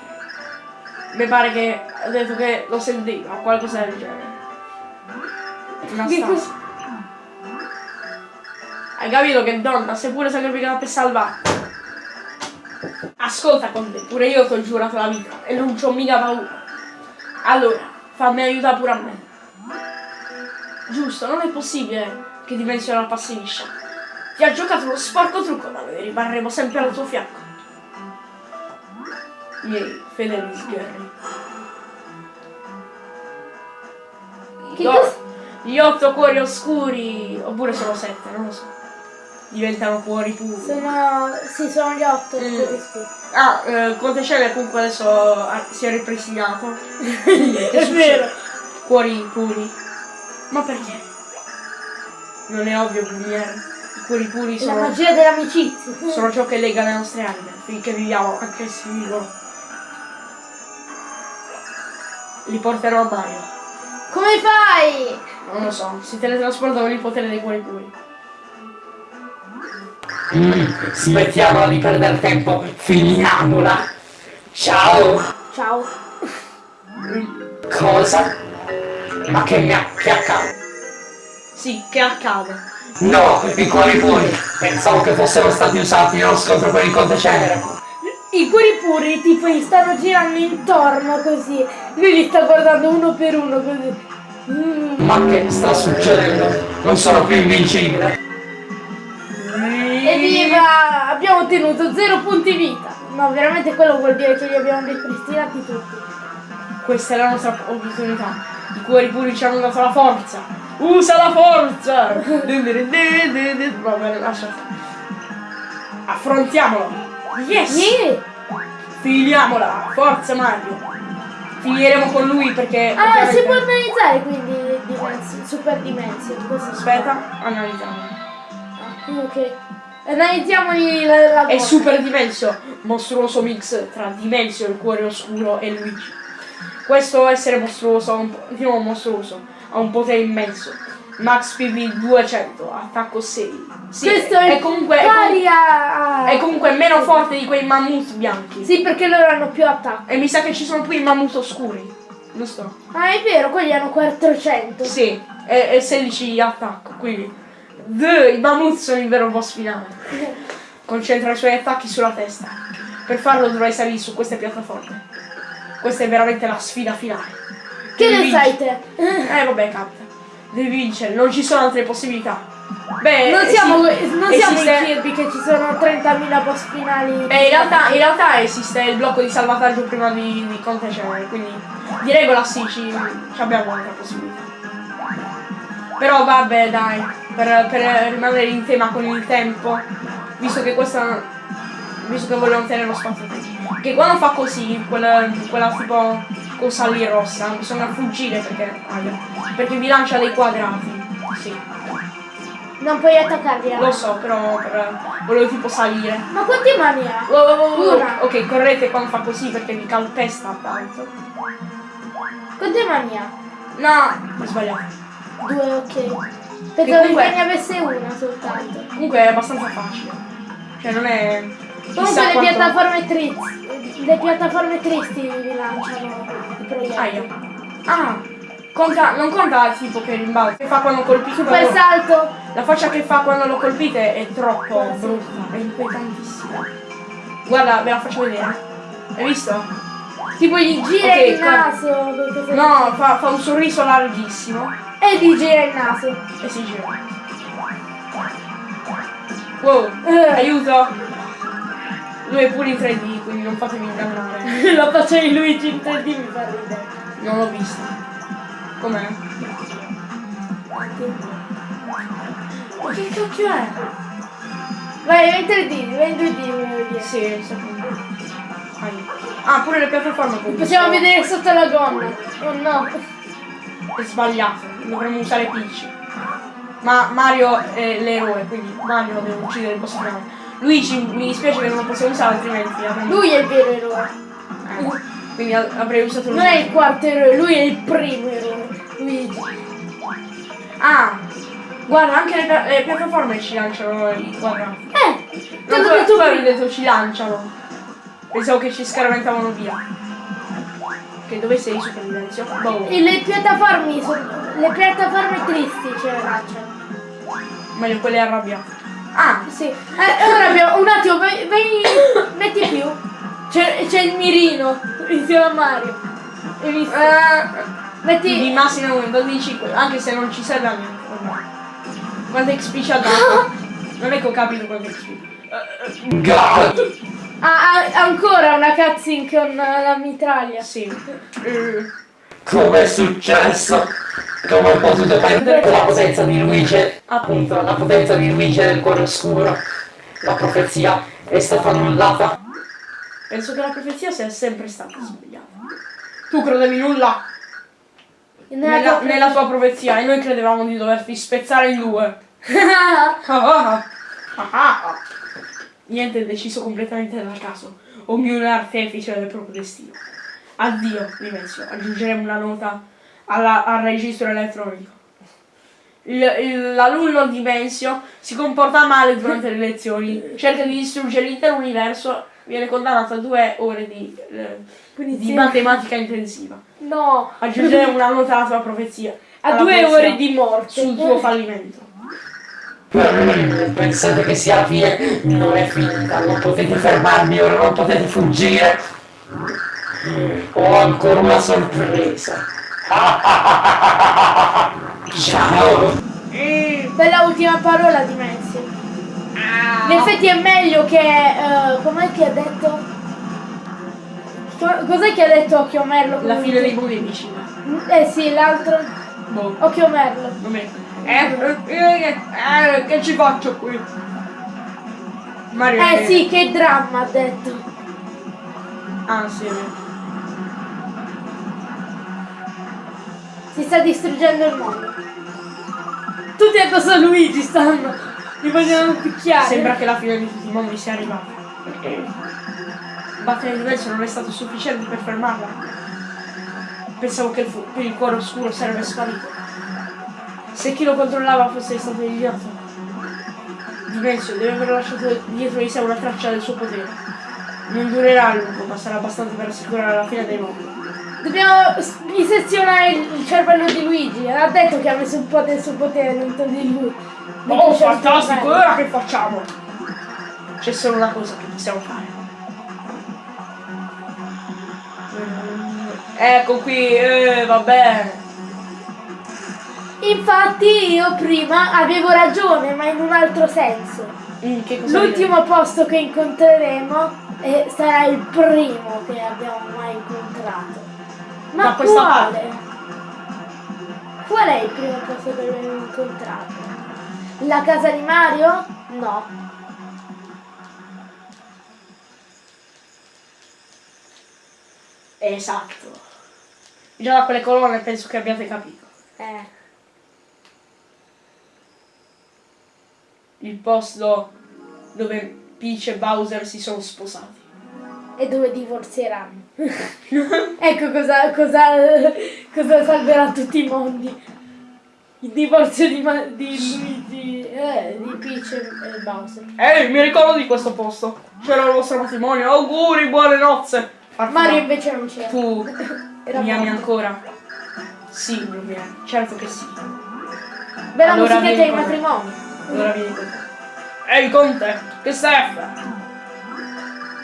A: Mi pare che ha detto che lo sentiva o qualcosa del genere. Anastasia. Hai capito che donna, sei pure sacrificata per salvare. Ascolta con te, pure io ti ho giurato la vita e non c'ho mica paura. Allora, fammi aiutare pure a me. Giusto, non è possibile che dimensione liscia. Ti ha giocato uno sporco trucco, ma noi rimarremo sempre al tuo fianco. Miei fedeli.
B: Che
A: Gli otto cuori oscuri, oppure sono sette, non lo so. Diventano cuori puri.
B: Sono. Sì, sono gli otto.
A: Mm.
B: quelli scuri.
A: Ah, eh, Conte Cele comunque adesso ah, si è ripristinato.
B: È vero.
A: Cuori puri. Ma perché? Non è ovvio, Lumiere. I cuori puri
B: La
A: sono,
B: magia dell'amicizia.
A: sono ciò che lega le nostre anime, finché viviamo, anche se vivono. Li porterò a Mario.
B: Come fai?
A: Non lo so, si teletrasporta con il potere dei cuori puri.
C: Mm, smettiamola di perdere tempo, finiamola. Ciao.
B: Ciao.
C: Cosa? Ma che mi ha- che accade?
A: Sì, che accade?
C: No, i cuori puri. Pensavo che fossero stati usati nello scontro per il conte cenere.
B: I cuori puri tipo gli stanno girando intorno così. Lui li sta guardando uno per uno così. Mm.
C: Ma che sta succedendo? Non sono più invincibile.
B: Evviva! Abbiamo ottenuto zero punti vita. No, veramente quello vuol dire che li abbiamo ripristinati tutti.
A: Questa è la nostra opportunità. I cuori puri ci hanno dato la forza. Usa la forza! Va bene, lascia. Affrontiamolo! Yes!
B: Yeah.
A: Filiamola! Forza Mario! Finiremo con lui perché.
B: Ah,
A: ovviamente-
B: si può analizzare quindi dimensi- super dimension. Così.
A: Aspetta, analizziamo.
B: Ah, ok. Analizziamoli la, la
A: È. Super Dimensio, mostruoso mix tra Dimensio, il cuore oscuro e Luigi. Questo essere mostruoso, un nuovo mostruoso, ha un potere immenso. Max PV 200, attacco 6. Sì,
B: Questo è,
A: è comunque, è
B: pari a...
A: è comunque meno forte di quei mammut bianchi.
B: Sì, perché loro hanno più attacco.
A: E mi sa che ci sono pure i mammut oscuri, giusto?
B: Ah, è vero, quelli hanno 400.
A: Sì, e, e 16 di attacco, quindi... Duh, I mammut sono il vero boss finale. Concentra i suoi attacchi sulla testa. Per farlo dovrai salire su queste piattaforme. Questa è veramente la sfida finale.
B: Che
A: Devi
B: ne sai te?
A: Eh vabbè, capita. Devi vincere, non ci sono altre possibilità. Beh,
B: Non siamo,
A: sì,
B: non siamo
A: esiste-
B: in Kirby che ci sono 30.000 boss finali.
A: Beh, in realtà, in realtà esiste il blocco di salvataggio prima di, di contendere, quindi di regola sì, ci, ci abbiamo un'altra possibilità. Però vabbè dai, per, per rimanere in tema con il tempo, visto che questa. Visto che vogliono tenere lo spazio che quando fa così, quella, quella tipo cosa lì rossa, bisogna fuggire perché. perché vi lancia dei quadrati. Sì,
B: Non puoi attaccarli. eh.
A: lo so, però per, volevo tipo salire.
B: Ma quanti mani ha?
A: Oh, oh, oh,
B: Una.
A: Ok, correte quando fa così perché mi calpesta tanto.
B: Quante mani ha?
A: No, ho sbagliato.
B: Due, ok. Pensavo
A: comunque-
B: ne avesse una soltanto.
A: Comunque è abbastanza facile. Cioè non è.
B: Comunque le piattaforme tristi. Le piattaforme tristi vi lanciano i proiettili.
A: Aia. Ah, conta, non conta tipo che rimbalza. Che fa quando colpite.
B: Super
A: quando-
B: salto.
A: La faccia che fa quando lo colpite è troppo
B: sì.
A: brutta, è inquietantissima. Guarda, ve la faccio vedere. Hai visto? Tipo gli
B: Gira
A: ok,
B: il naso.
A: No, fa, fa un sorriso larghissimo
B: E gli gira il naso.
A: e si gira. Wow,
B: Eh.
A: aiuto! Lui è pure in 3D, quindi non fatevi ingannare.
B: La faccia di Luigi in 3D mi fa ridere.
A: Non l'ho vista. Com'è? Ma che cacchio è?
B: Vai, vai in 3D, vai in 2D, volevo dire.
A: Sì, secondo. Ah, pure le piattaforme comunque.
B: Possiamo vedere sotto la gonna. Oh no.
A: È sbagliato, dovremmo usare Peach. Ma Mario è l'eroe, quindi Mario deve uccidere il boss finale. Luigi mi dispiace che non lo possiamo usare altrimenti avremmo-
B: Lui è il vero eroe.
A: eh, Quindi avrei usato
B: Non è il quarto eroe, lui è il primo eroe. Luigi.
A: Ah! Guarda, anche le, le piattaforme ci lanciano.
B: Eh, te
A: No,
B: l'ho
A: tu, tu avevi detto ci lanciano. Pensavo che ci scaraventavano via. Che dove sei super Silenzio? Boh.
B: E le piattaforme sono. Le piattaforme tristi ce le lanciano.
A: Meglio quelle arrabbiate. Ah!
B: Sì. Eh, ora abbiamo. Un attimo, vai. vai metti più. C'è, c'è il mirino insieme a Mario. Hai visto?
A: Di
B: Metti.
A: massimo 1, 12, anche se non ci serve a niente. vabbè. Quante XP ci ha dato? Non è che ho capito quante XP.
C: God!
B: Ah, ah, ancora una cutscene con eh, la mitraglia.
A: Sì. Eh,
C: Come è successo? Come ho potuto perdere la potenza di Luigi? Appunto, la potenza di Luigi del cuore oscuro. La profezia è stata annullata.
A: penso che la profezia sia sempre stata sbagliata. Tu credevi nulla
B: Nella
A: nella,
B: tua-
A: nella tua profezia e noi credevamo di doverti spezzare in due. Ah, ah, ah. Niente è deciso completamente dal caso. Ognuno è artefice del proprio destino. Addio, Dimensio. Aggiungeremo una nota alla- al registro elettronico. L'alunno Dimensio si comporta male durante le lezioni, cerca di distruggere l'intero universo, viene condannato a due ore di, eh, di matematica intensiva.
B: No.
A: Aggiungeremo una nota alla tua profezia.
B: A due
A: profezia
B: ore di morte.
A: Sul tuo fallimento.
C: Pensate che sia la fine? Non è finita, non potete fermarmi, ora non potete fuggire. Ho ancora una sorpresa. Ciao!
B: Bella ultima parola di Messi. In effetti è meglio che. eh, com'è che ha detto? Co- Cos'è che ha detto Occhio Merlo?
A: La fine dei è vicina.
B: Eh sì, l'altro.
A: Boh.
B: Occhio Merlo.
A: Eh, eh, eh, che ci faccio qui? Mario
B: Eh sì, che dramma ha detto.
A: Ah sì,
B: Si sta distruggendo il mondo. Tutti a Luigi stanno. Li vogliono picchiare.
A: Sembra che la fine di tutti i mondi sia arrivata. Battere il diverso non è stato sufficiente per fermarla. Pensavo che il, il cuore oscuro sarebbe sparito. Se chi lo controllava fosse stato idiota. Dimensio deve aver lasciato dietro di sé una traccia del suo potere. Non durerà a lungo, ma sarà abbastanza per assicurare la fine dei mondi.
B: Dobbiamo disezionare il cervello di Luigi. Ha detto che ha messo un po' del suo potere dentro di lui. Dentro
A: Oh,
B: suo
A: fantastico! Ora che facciamo? C'è solo una cosa che possiamo fare. Ecco qui, eh, va bene.
B: Infatti io prima avevo ragione, ma in un altro senso.
A: Mm,
B: L'ultimo posto che incontreremo eh, sarà il primo che abbiamo mai incontrato. Ma
A: Da questa
B: quale? Qual è il primo posto che abbiamo incontrato? La casa di Mario? No.
A: Esatto. Già da quelle colonne penso che abbiate capito.
B: Eh.
A: Il posto dove Peach e Bowser si sono sposati.
B: E dove divorzieranno. ecco cosa, cosa, cosa salverà tutti i mondi. Il divorzio di, Ma- di Luigi, eh, di Peach e Bowser.
A: Ehi, mi ricordo di questo posto. C'era il vostro matrimonio. Auguri, buone nozze. Farfalla,
B: Mario invece non c'era.
A: Tu mi ami ancora? Sì, Lumiere, certo che sì.
B: Bella
A: Allora
B: musichetta di matrimonio.
A: Allora vieni con me. Ehi, Conte, che stai a fare?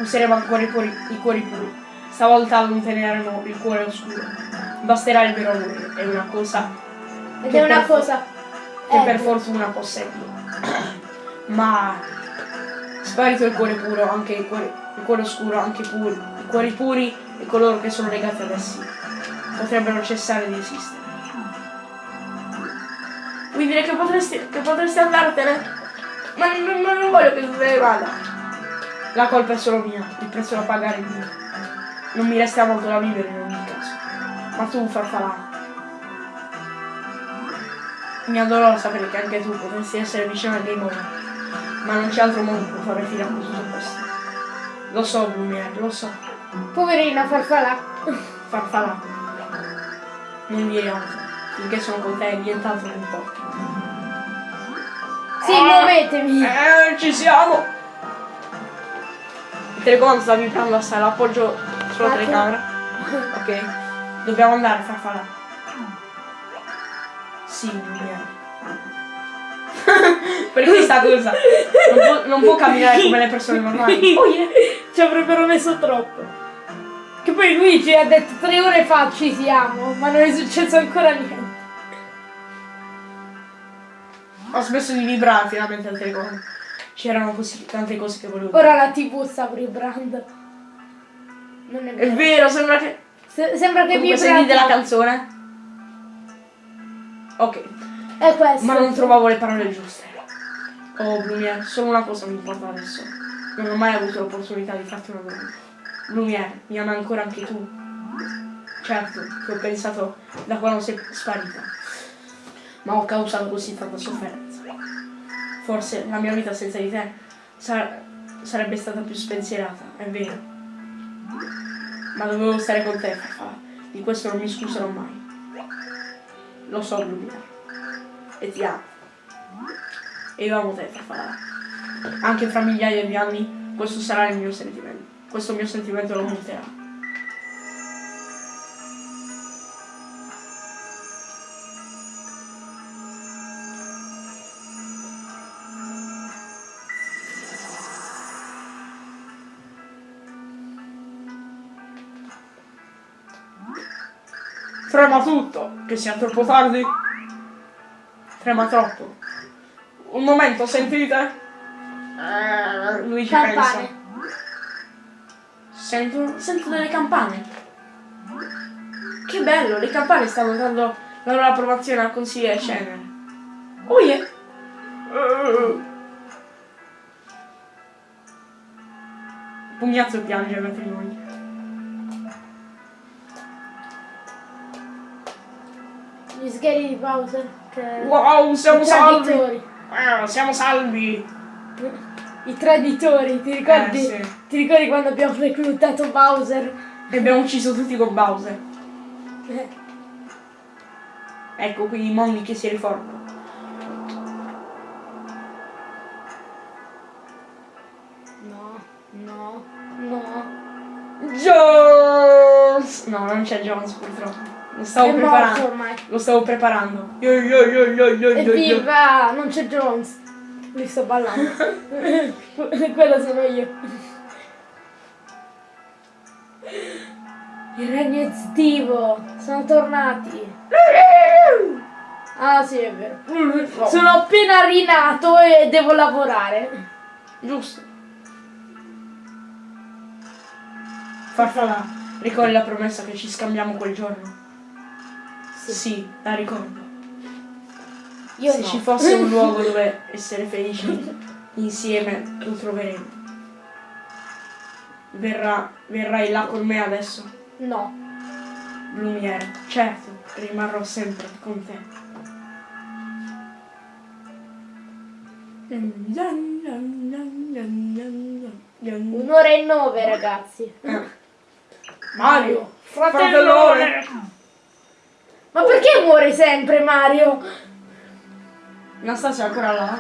A: Useremo ancora i cuori, i cuori puri. Stavolta allontaneremo il cuore oscuro. Basterà il vero amore. È una cosa
B: Ed è una cosa.
A: che
B: eh,
A: per fortuna posseggo. Ma sparito il cuore puro, anche il cuore, il cuore oscuro, anche i puri, i cuori puri e coloro che sono legati ad essi potrebbero cessare di esistere. Vuoi dire che potresti, che potresti andartene? Ma non, non- non voglio che tu te ne vada. La colpa è solo mia, il prezzo da pagare è mio. Non mi resta molto da vivere in ogni caso. Ma tu, farfalla, mi addolora sapere che anche tu potresti essere vicino al Game Over, ma non c'è altro modo per fare fine a tutto questo. Lo so, Blumiere, lo so.
B: Poverina farfalla.
A: Farfalla. Non dire altro. Finché sono con te nient'altro mi importa.
B: Sì,
A: Ah.
B: muovetevi.
A: Eh, ci siamo! Il telecomando sta vibrando assai, l'appoggio sulla
B: Ah,
A: telecamera. Ok. Dobbiamo andare, farfalla. Sì, Blumiere. Perché sta cosa? Non può, non può camminare come le persone normali.
B: Oh, yeah. Ci avrebbero messo troppo. Che poi Luigi ha detto tre ore fa ci siamo, ma non è successo ancora niente.
A: Ho smesso di vibrare finalmente al telecomando. C'erano così tante cose che volevo dire.
B: Ora la tv sta vibrando. Non è
A: È
B: vero.
A: vero, sembra che.
B: Se- sembra che
A: Comunque
B: vibra.
A: sentite la canzone? Ok,
B: È questo.
A: ma non trovavo le parole giuste. Oh, Blumiere, solo una cosa mi importa adesso. Non ho mai avuto l'opportunità di farti una domanda. Blumiere, mi ami ancora anche tu? Certo, che ho pensato da quando sei sparita. Ma ho causato così tanta sofferenza. Forse la mia vita senza di te sar- sarebbe stata più spensierata, è vero. Ma dovevo stare con te, Farfalla. Di questo non mi scuserò mai. Lo so, Blumiere. E ti amo. E io amo te, Farfalla. Anche fra migliaia di anni questo sarà il mio sentimento. Questo mio sentimento lo monterà. Trema tutto, che sia troppo tardi. Trema troppo. Un momento, sentite? Eh, lui ci pensa. Sento, sento delle campane. Che bello, le campane stanno dando la loro approvazione al consigliere Cenere. Oh yeah! Pugnazzo piange al matrimonio.
B: Gli sgheri di Bowser. Che...
A: Wow, siamo salvi! Ah, siamo salvi!
B: I traditori, ti ricordi?
A: Eh, sì.
B: Ti ricordi quando abbiamo reclutato Bowser?
A: E abbiamo ucciso tutti con Bowser.
B: Eh,
A: Ecco qui i mondi che si riformano.
B: No, no, no.
A: Jones! No, non c'è Jones purtroppo. Lo stavo
B: È
A: preparando.
B: ormai.
A: Lo stavo preparando. Yo, yo, yo, yo, yo.
B: Evviva! Non c'è Jones. Lui sto ballando. Quello sono io. Il regno estivo. Sono tornati. Ah sì, è vero. Sono appena rinato e devo lavorare.
A: Giusto. Farfalla, ricordi la promessa che ci scambiamo quel giorno? Sì, la ricordo.
B: Io
A: Se
B: no.
A: ci fosse un luogo dove essere felici insieme, lo troveremo. Verrà, verrai là con me adesso,
B: No.
A: Lumiere. Certo, rimarrò sempre con te.
B: Un'ora e nove, ragazzi.
A: Mario,
B: Fratellone! Ma perché muore sempre Mario?
A: Anastasia è ancora là?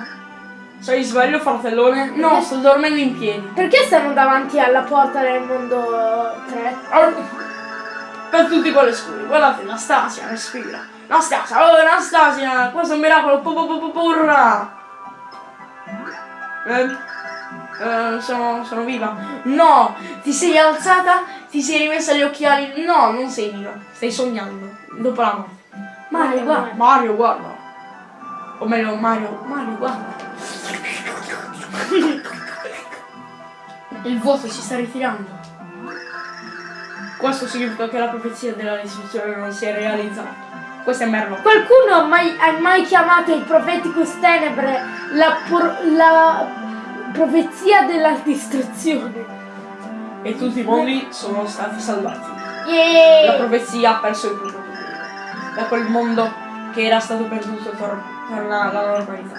A: Sei sveglio, fratellone? No, sto dormendo in piedi.
B: Perché stanno davanti alla porta del mondo 3?
A: Per tutti quelli scuri, guardate, Anastasia respira. Anastasia, oh Anastasia, questo è un miracolo, pu- pu- pu- pu- purra! Eh, eh, sono, sono viva. No, ti sei alzata, ti sei rimessa gli occhiali. No, non sei viva, stai sognando. Dopo la morte. Mario,
B: Mario,
A: guarda. Mario, guarda. O meglio, Mario, Mario, guarda. Il vuoto si sta ritirando. Questo significa che la profezia della distruzione non si è realizzata. Questo è Merlo.
B: Qualcuno ha mai, ha mai chiamato il Propheticus Tenebre la, la profezia della distruzione?
A: E tutti i mondi sono stati salvati. La
B: Yeah!
A: profezia ha perso il potere. Da quel mondo che era stato perduto tor- torna alla normalità.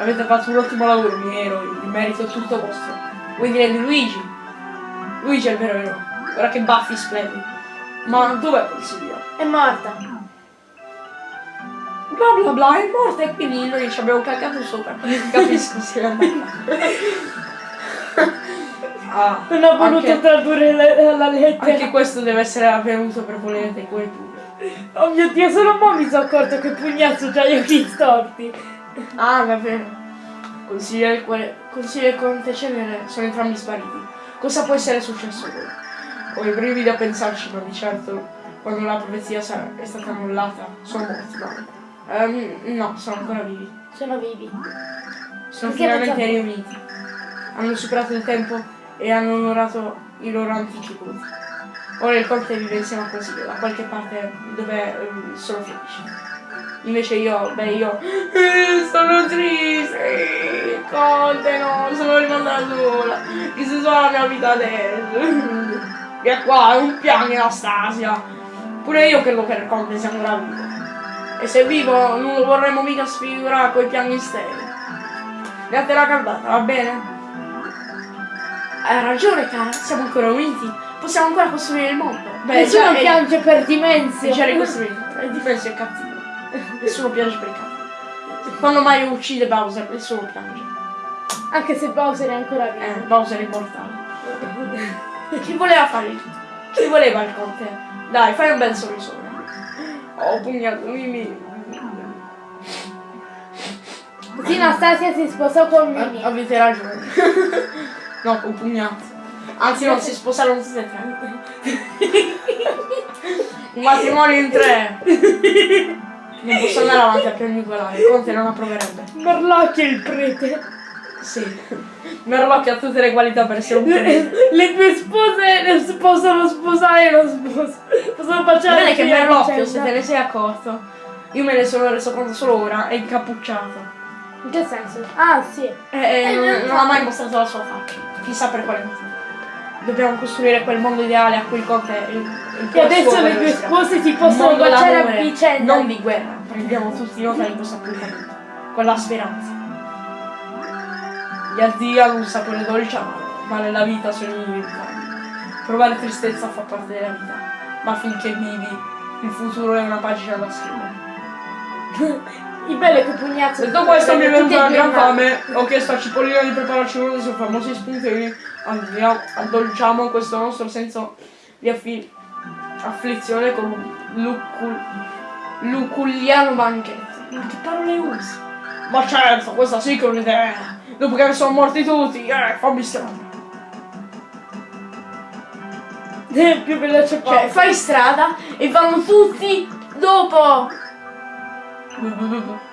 A: Avete fatto un ottimo lavoro, miei eroi. Il merito è tutto vostro. Vuoi dire di Luigi? Luigi è il vero eroe. Ora che baffi splendi. Ma dov'è Consiglio?
B: È morta.
A: Bla bla bla, è morta e quindi noi ci abbiamo cagato sopra. Capisco se andata. Ah,
B: Non ho voluto
A: anche,
B: tradurre la, la lettera.
A: anche questo deve essere avvenuto per volere dei pure.
B: Oh mio dio, solo mo mi sono accorto che Pugnazzo c'ha gli occhi storti.
A: Ah, davvero. Consigliere e Conte Cenere sono entrambi spariti. Cosa può essere successo loro? Ho i brividi a pensarci, ma di certo, quando la profezia è stata annullata, sono morti, no? Ehm, no, sono ancora vivi.
B: Sono vivi.
A: Sono
B: Perché
A: finalmente riuniti. Hanno superato il tempo e hanno onorato i loro antichi culti. Ora il Conte vive insieme a Consiglio, da qualche parte dove ehm, sono felici. Invece io, beh io eh, sono triste, Conte no, sono rimasta sola, chissà solo la mia vita adesso. Via qua, non piangi Anastasia. Pure io credo che il Conte sia ancora vivo. E se vivo non lo vorremmo mica sfigurare coi piani steli. Date la caldata, va bene? Hai ragione, cara, siamo ancora uniti. Possiamo ancora costruire il mondo. Beh,
B: Nessuno
A: già, è-
B: piange per
A: è
B: Dimensio.
A: già ricostruito. Il difenso è cattivo. Nessuno piange per il cattivo. Quando Mario uccide Bowser, nessuno piange.
B: Anche se Bowser è ancora
A: Eh,
B: vivo.
A: Bowser è immortale. Chi voleva fare il... Chi voleva il conte? Dai, fai un bel sorrisone. Oh, pugnato, Mimi.
B: Così Anastasia si sposò con Mimi.
A: Avete ragione. no, con pugnato. Anzi non si sposarono tutte e tre. Un matrimonio in tre. Non posso andare avanti a piangicolare, il conte non approverebbe.
B: Morlocchio il prete.
A: Sì. Merlocchio ha tutte le qualità per essere un prete.
B: le tue spose possono sposare lo sposo. Possono baciare
A: Bene che Merlocchio, se te ne sei accorto, io me ne sono reso conto solo ora, è incappucciato.
B: In che senso? Ah, sì.
A: E, e
B: Eh,
A: non,
B: eh,
A: non ha mai mostrato la sua faccia. Chissà per quale motivo. Dobbiamo costruire quel mondo ideale a cui il Conte il, il
B: E adesso le tue spose si possono baciare a vicenda.
A: Non di guerra. Prendiamo tutti nota di questo appuntamento. Con la speranza. Gli addio hanno un sapore dolce ma nella vita sono inevitabili. Provare tristezza fa parte della vita, ma finché vivi, il futuro è una pagina da scrivere.
B: Il bello è che Pugnazzo.
A: Detto questo mi è venuta
B: due
A: gran fame, ho chiesto a Cipollina di prepararci uno dei suoi famosi spuntini, Andiamo- addolciamo questo nostro senso di affi- afflizione con un lucul- luculliano banchetto. Ma che parole usi? Ma certo, questa sì che è un'idea! Dopo che sono morti tutti, eh, fammi strada.
B: mano. più veloce
A: Cioè, fai strada e vanno tutti dopo!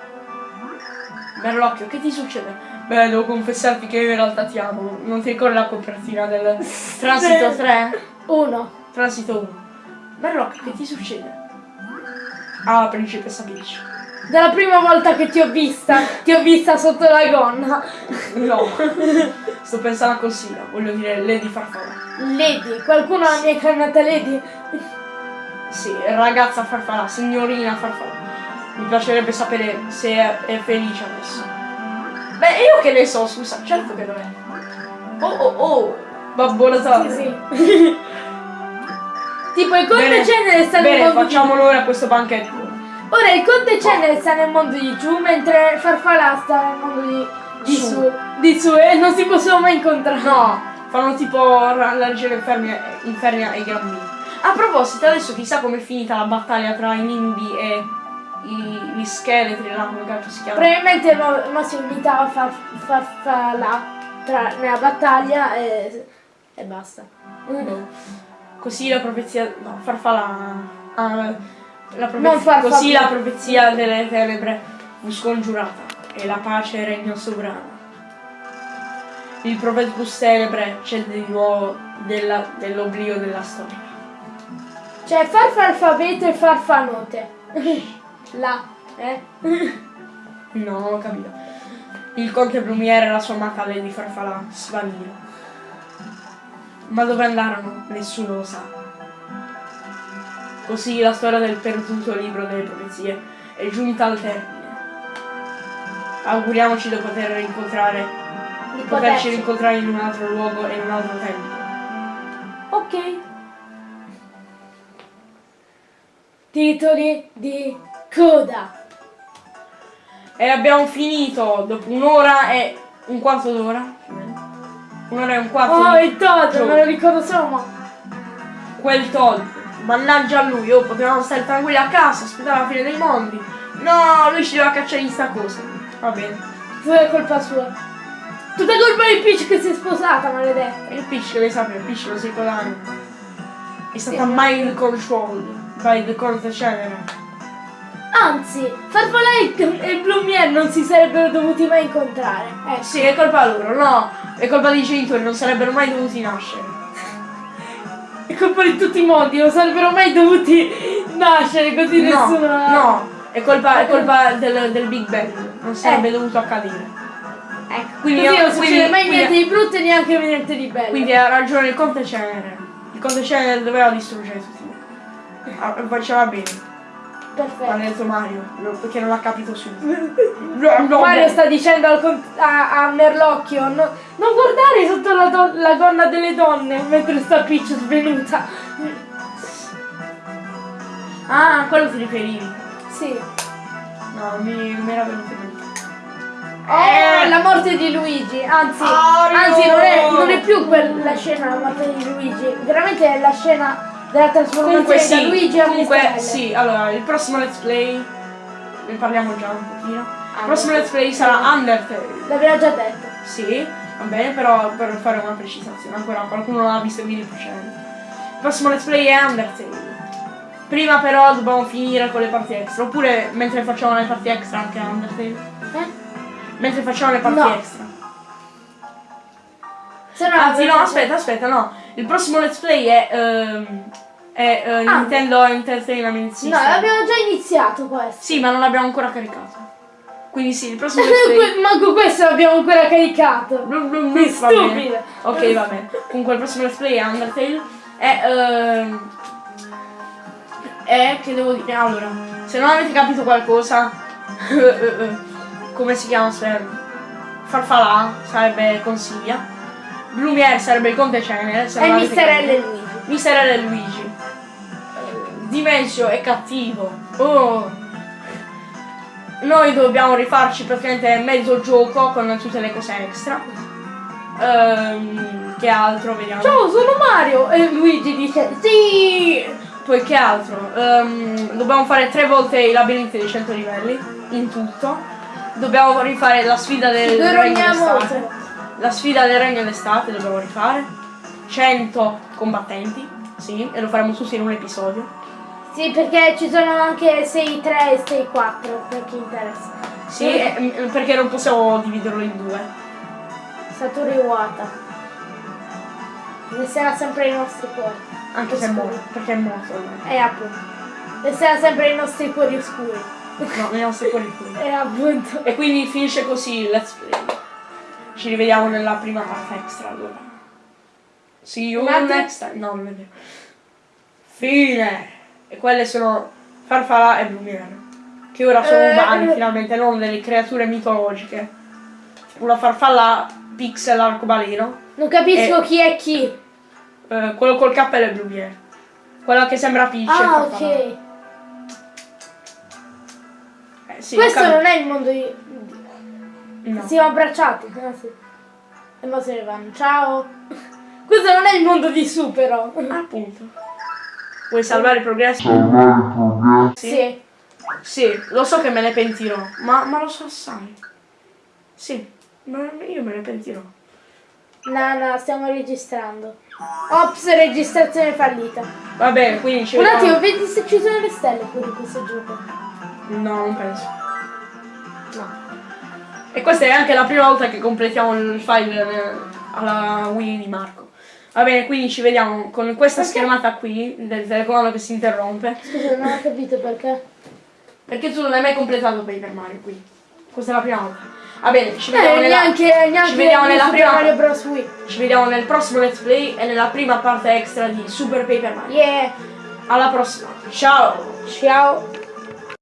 A: Merlocchio, che ti succede? Beh, devo confessarti che io in realtà ti amo. Non ti ricordi la copertina del Transito 3?
B: Uno.
A: Transito 1. Merlocchio, che ti succede? Ah, principessa Peach.
B: Dalla prima volta che ti ho vista, ti ho vista sotto la gonna.
A: No. Sto pensando a Consiglia, voglio dire Lady Farfalla.
B: Lady, qualcuno la mia chiamata Lady?
A: Sì, ragazza Farfalla, signorina Farfalla. Mi piacerebbe sapere se è, è felice adesso. Beh, io che ne so, scusa, certo che lo è. Oh oh oh, Babbo Natale.
B: Sì, sì. tipo il conte Cenere sta nel mondo
A: facciamo
B: di...
A: ora questo banchetto.
B: Ora il conte Cenere sta nel mondo di giù, mentre Farfalla sta nel mondo di, di
A: Su.
B: su. Di su e non si possono mai incontrare.
A: No, fanno tipo la leggera infernia e i grandi. A proposito, adesso chissà com'è finita la battaglia tra i nimbi e i, gli scheletri, là, come cazzo si chiama?
B: Probabilmente no, no si unità a far, Farfalla tra, nella battaglia e, e basta.
A: Boh. Così la profezia. No, farfalla. ah, la
B: Non
A: profezia, così la profezia delle tenebre fu scongiurata e la pace regnò sovrana. Il profetus tenebre cede di nuovo della- dell'oblio della storia.
B: Cioè farfalfabeto e farfanote. Là, eh?
A: No, non ho capito. Il conte Blumiere e la sua amata Lady Farfalla svanirono. Ma dove andarono? Nessuno lo sa. Così la storia del perduto libro delle profezie è giunta al termine. Auguriamoci di poter incontrare,
B: Di
A: poterci. rincontrare in un altro luogo e in un altro tempo.
B: Ok. Titoli di coda.
A: E abbiamo finito dopo un'ora e un quarto d'ora. Un'ora e un quarto
B: Oh, il Todd, me lo ricordo solo ma.
A: quel Todd. Mannaggia a lui, oh, potevamo stare tranquilli a casa, aspettare la fine dei mondi. No, lui ci doveva cacciare in sta cosa. Va bene.
B: Tutta è colpa sua. Tutta colpa di Peach che si è sposata, maledetta.
A: E il Peach che ne sapeva, il Peach lo si ricorda. È stata
B: Sì.
A: mind controlled by the Conte General.
B: Anzi, Farfalla e Blumiere non si sarebbero dovuti mai incontrare. Ecco.
A: Sì, è colpa loro, no, è colpa dei genitori, non sarebbero mai dovuti nascere.
B: È colpa di tutti i mondi, non sarebbero mai dovuti nascere così
A: No,
B: nessuno.
A: no, è colpa, è colpa del, del Big Bang, non sarebbe
B: Eh.
A: dovuto accadere.
B: Ecco,
A: Quindi io-
B: non succede
A: quindi-
B: mai
A: quindi-
B: niente di brutto e neanche niente di bello.
A: Quindi ha ragione il Conte Cenere. Il Conte Cenere doveva distruggere tutti. Ah, Faceva bene,
B: Perfetto.
A: ha detto Mario, perché non l'ha capito subito. No, no,
B: Mario
A: no.
B: sta dicendo a, a Merlocchio no- non guardare sotto la, la gonna delle donne mentre sta Peach svenuta.
A: Ah, a quello ti riferivi.
B: Sì.
A: No, mi, mi era venuto in mente.
B: Oh, la morte di Luigi, anzi,
A: Mario!
B: anzi non, è, non è più quella scena la morte di Luigi, veramente è la scena della trasformazione
A: Comunque
B: da
A: sì,
B: Luigi a
A: comunque sì, allora il prossimo let's play, ne parliamo già un pochino. Il
B: Ah,
A: prossimo let's play sarà Undertale.
B: L'aveva già detto.
A: Sì, va bene, però per fare una precisazione, ancora qualcuno non ha visto il video precedente. Il prossimo let's play è Undertale. Prima però dobbiamo finire con le parti extra, oppure mentre facciamo le parti extra anche Undertale.
B: Eh?
A: Mentre facciamo le parti
B: No.
A: extra.
B: Se no,
A: Anzi, no, aspetta, aspetta, no. Il prossimo let's play è. ehm, è eh,
B: Ah.
A: Nintendo Entertainment
B: No,
A: System.
B: l'abbiamo già iniziato questo.
A: Sì, ma non l'abbiamo ancora caricato. Quindi sì, il prossimo play.
B: Manco questo l'abbiamo ancora caricato.
A: Blum, blum, blum, va
B: stupido.
A: Ok, va bene. Comunque il prossimo let's play è Undertale. È. ehm, è che devo dire. Allora, se non avete capito qualcosa. come si chiama? se- Farfalà sarebbe Consiglia. Blumiere sarebbe il Conte Cenere. avete
B: Mister. L e Luigi.
A: Mister L e Luigi. Eh, Dimensio è cattivo. Oh. Noi dobbiamo rifarci praticamente mezzo gioco con tutte le cose extra. Ehm, che altro vediamo?
B: Ciao, sono Mario! E Luigi dice sì!
A: Poi che altro? Ehm, dobbiamo fare tre volte i labirinti dei 100 livelli in tutto. Dobbiamo rifare la sfida del regno d'estate. La sfida del regno d'estate dobbiamo rifare. 100 combattenti. Sì, e lo faremo tutti in un episodio.
B: Sì, perché ci sono anche 6 3 e 6 4 per chi interessa.
A: Sì, e- mm, perché non possiamo dividerlo in due.
B: Satoru Iwata. Resterà sempre nei nostri cuori.
A: Anche se è morto. Perché è morto.
B: E appunto. Resterà sempre nei nostri cuori oscuri.
A: No, nei nostri cuori qui.
B: E appunto.
A: E quindi finisce così let's play. Ci rivediamo nella prima parte extra allora. See you next time. No, non è vero. Fine. E quelle sono Farfalla e Blumiere. Che ora sono
B: Eh,
A: umani
B: eh.
A: finalmente, non delle creature mitologiche. Una farfalla pixel arcobaleno.
B: Non capisco
A: Eh.
B: chi è chi.
A: eh, quello col cappello è Blumiere. Quella che sembra Peach.
B: Ah, ok.
A: Eh, sì,
B: Questo
A: capito.
B: non è il mondo di.
A: No.
B: Siamo abbracciati. Ah, sì. E mo se ne vanno. Ciao. Questo non è il mondo di su però.
A: Appunto. Vuoi salvare i progressi?
B: Sì.
A: Sì, lo so che me ne pentirò, ma, ma lo so assai. Sì, ma io me ne pentirò.
B: No, no, stiamo registrando. Ops, registrazione fallita.
A: Va bene, quindi ci
B: Un
A: vediamo.
B: attimo, vedi se ci sono le stelle pure in questo gioco.
A: No, non penso. No. E questa è anche la prima volta che completiamo il file eh, alla Wii di Marco. Va bene, quindi ci vediamo con questa
B: Perché?
A: schermata qui del telecomando che si interrompe.
B: Scusa, non ho capito perché.
A: Perché tu non hai mai completato Paper Mario qui. Questa è la prima volta. Va bene, ci vediamo
B: Eh,
A: nella...
B: neanche, neanche
A: ci vediamo
B: di
A: nella prima-
B: Mario Bros. Wii.
A: Ci vediamo nel prossimo let's play e nella prima parte extra di Super Paper Mario.
B: Yeah.
A: Alla prossima. Ciao!
B: Ciao.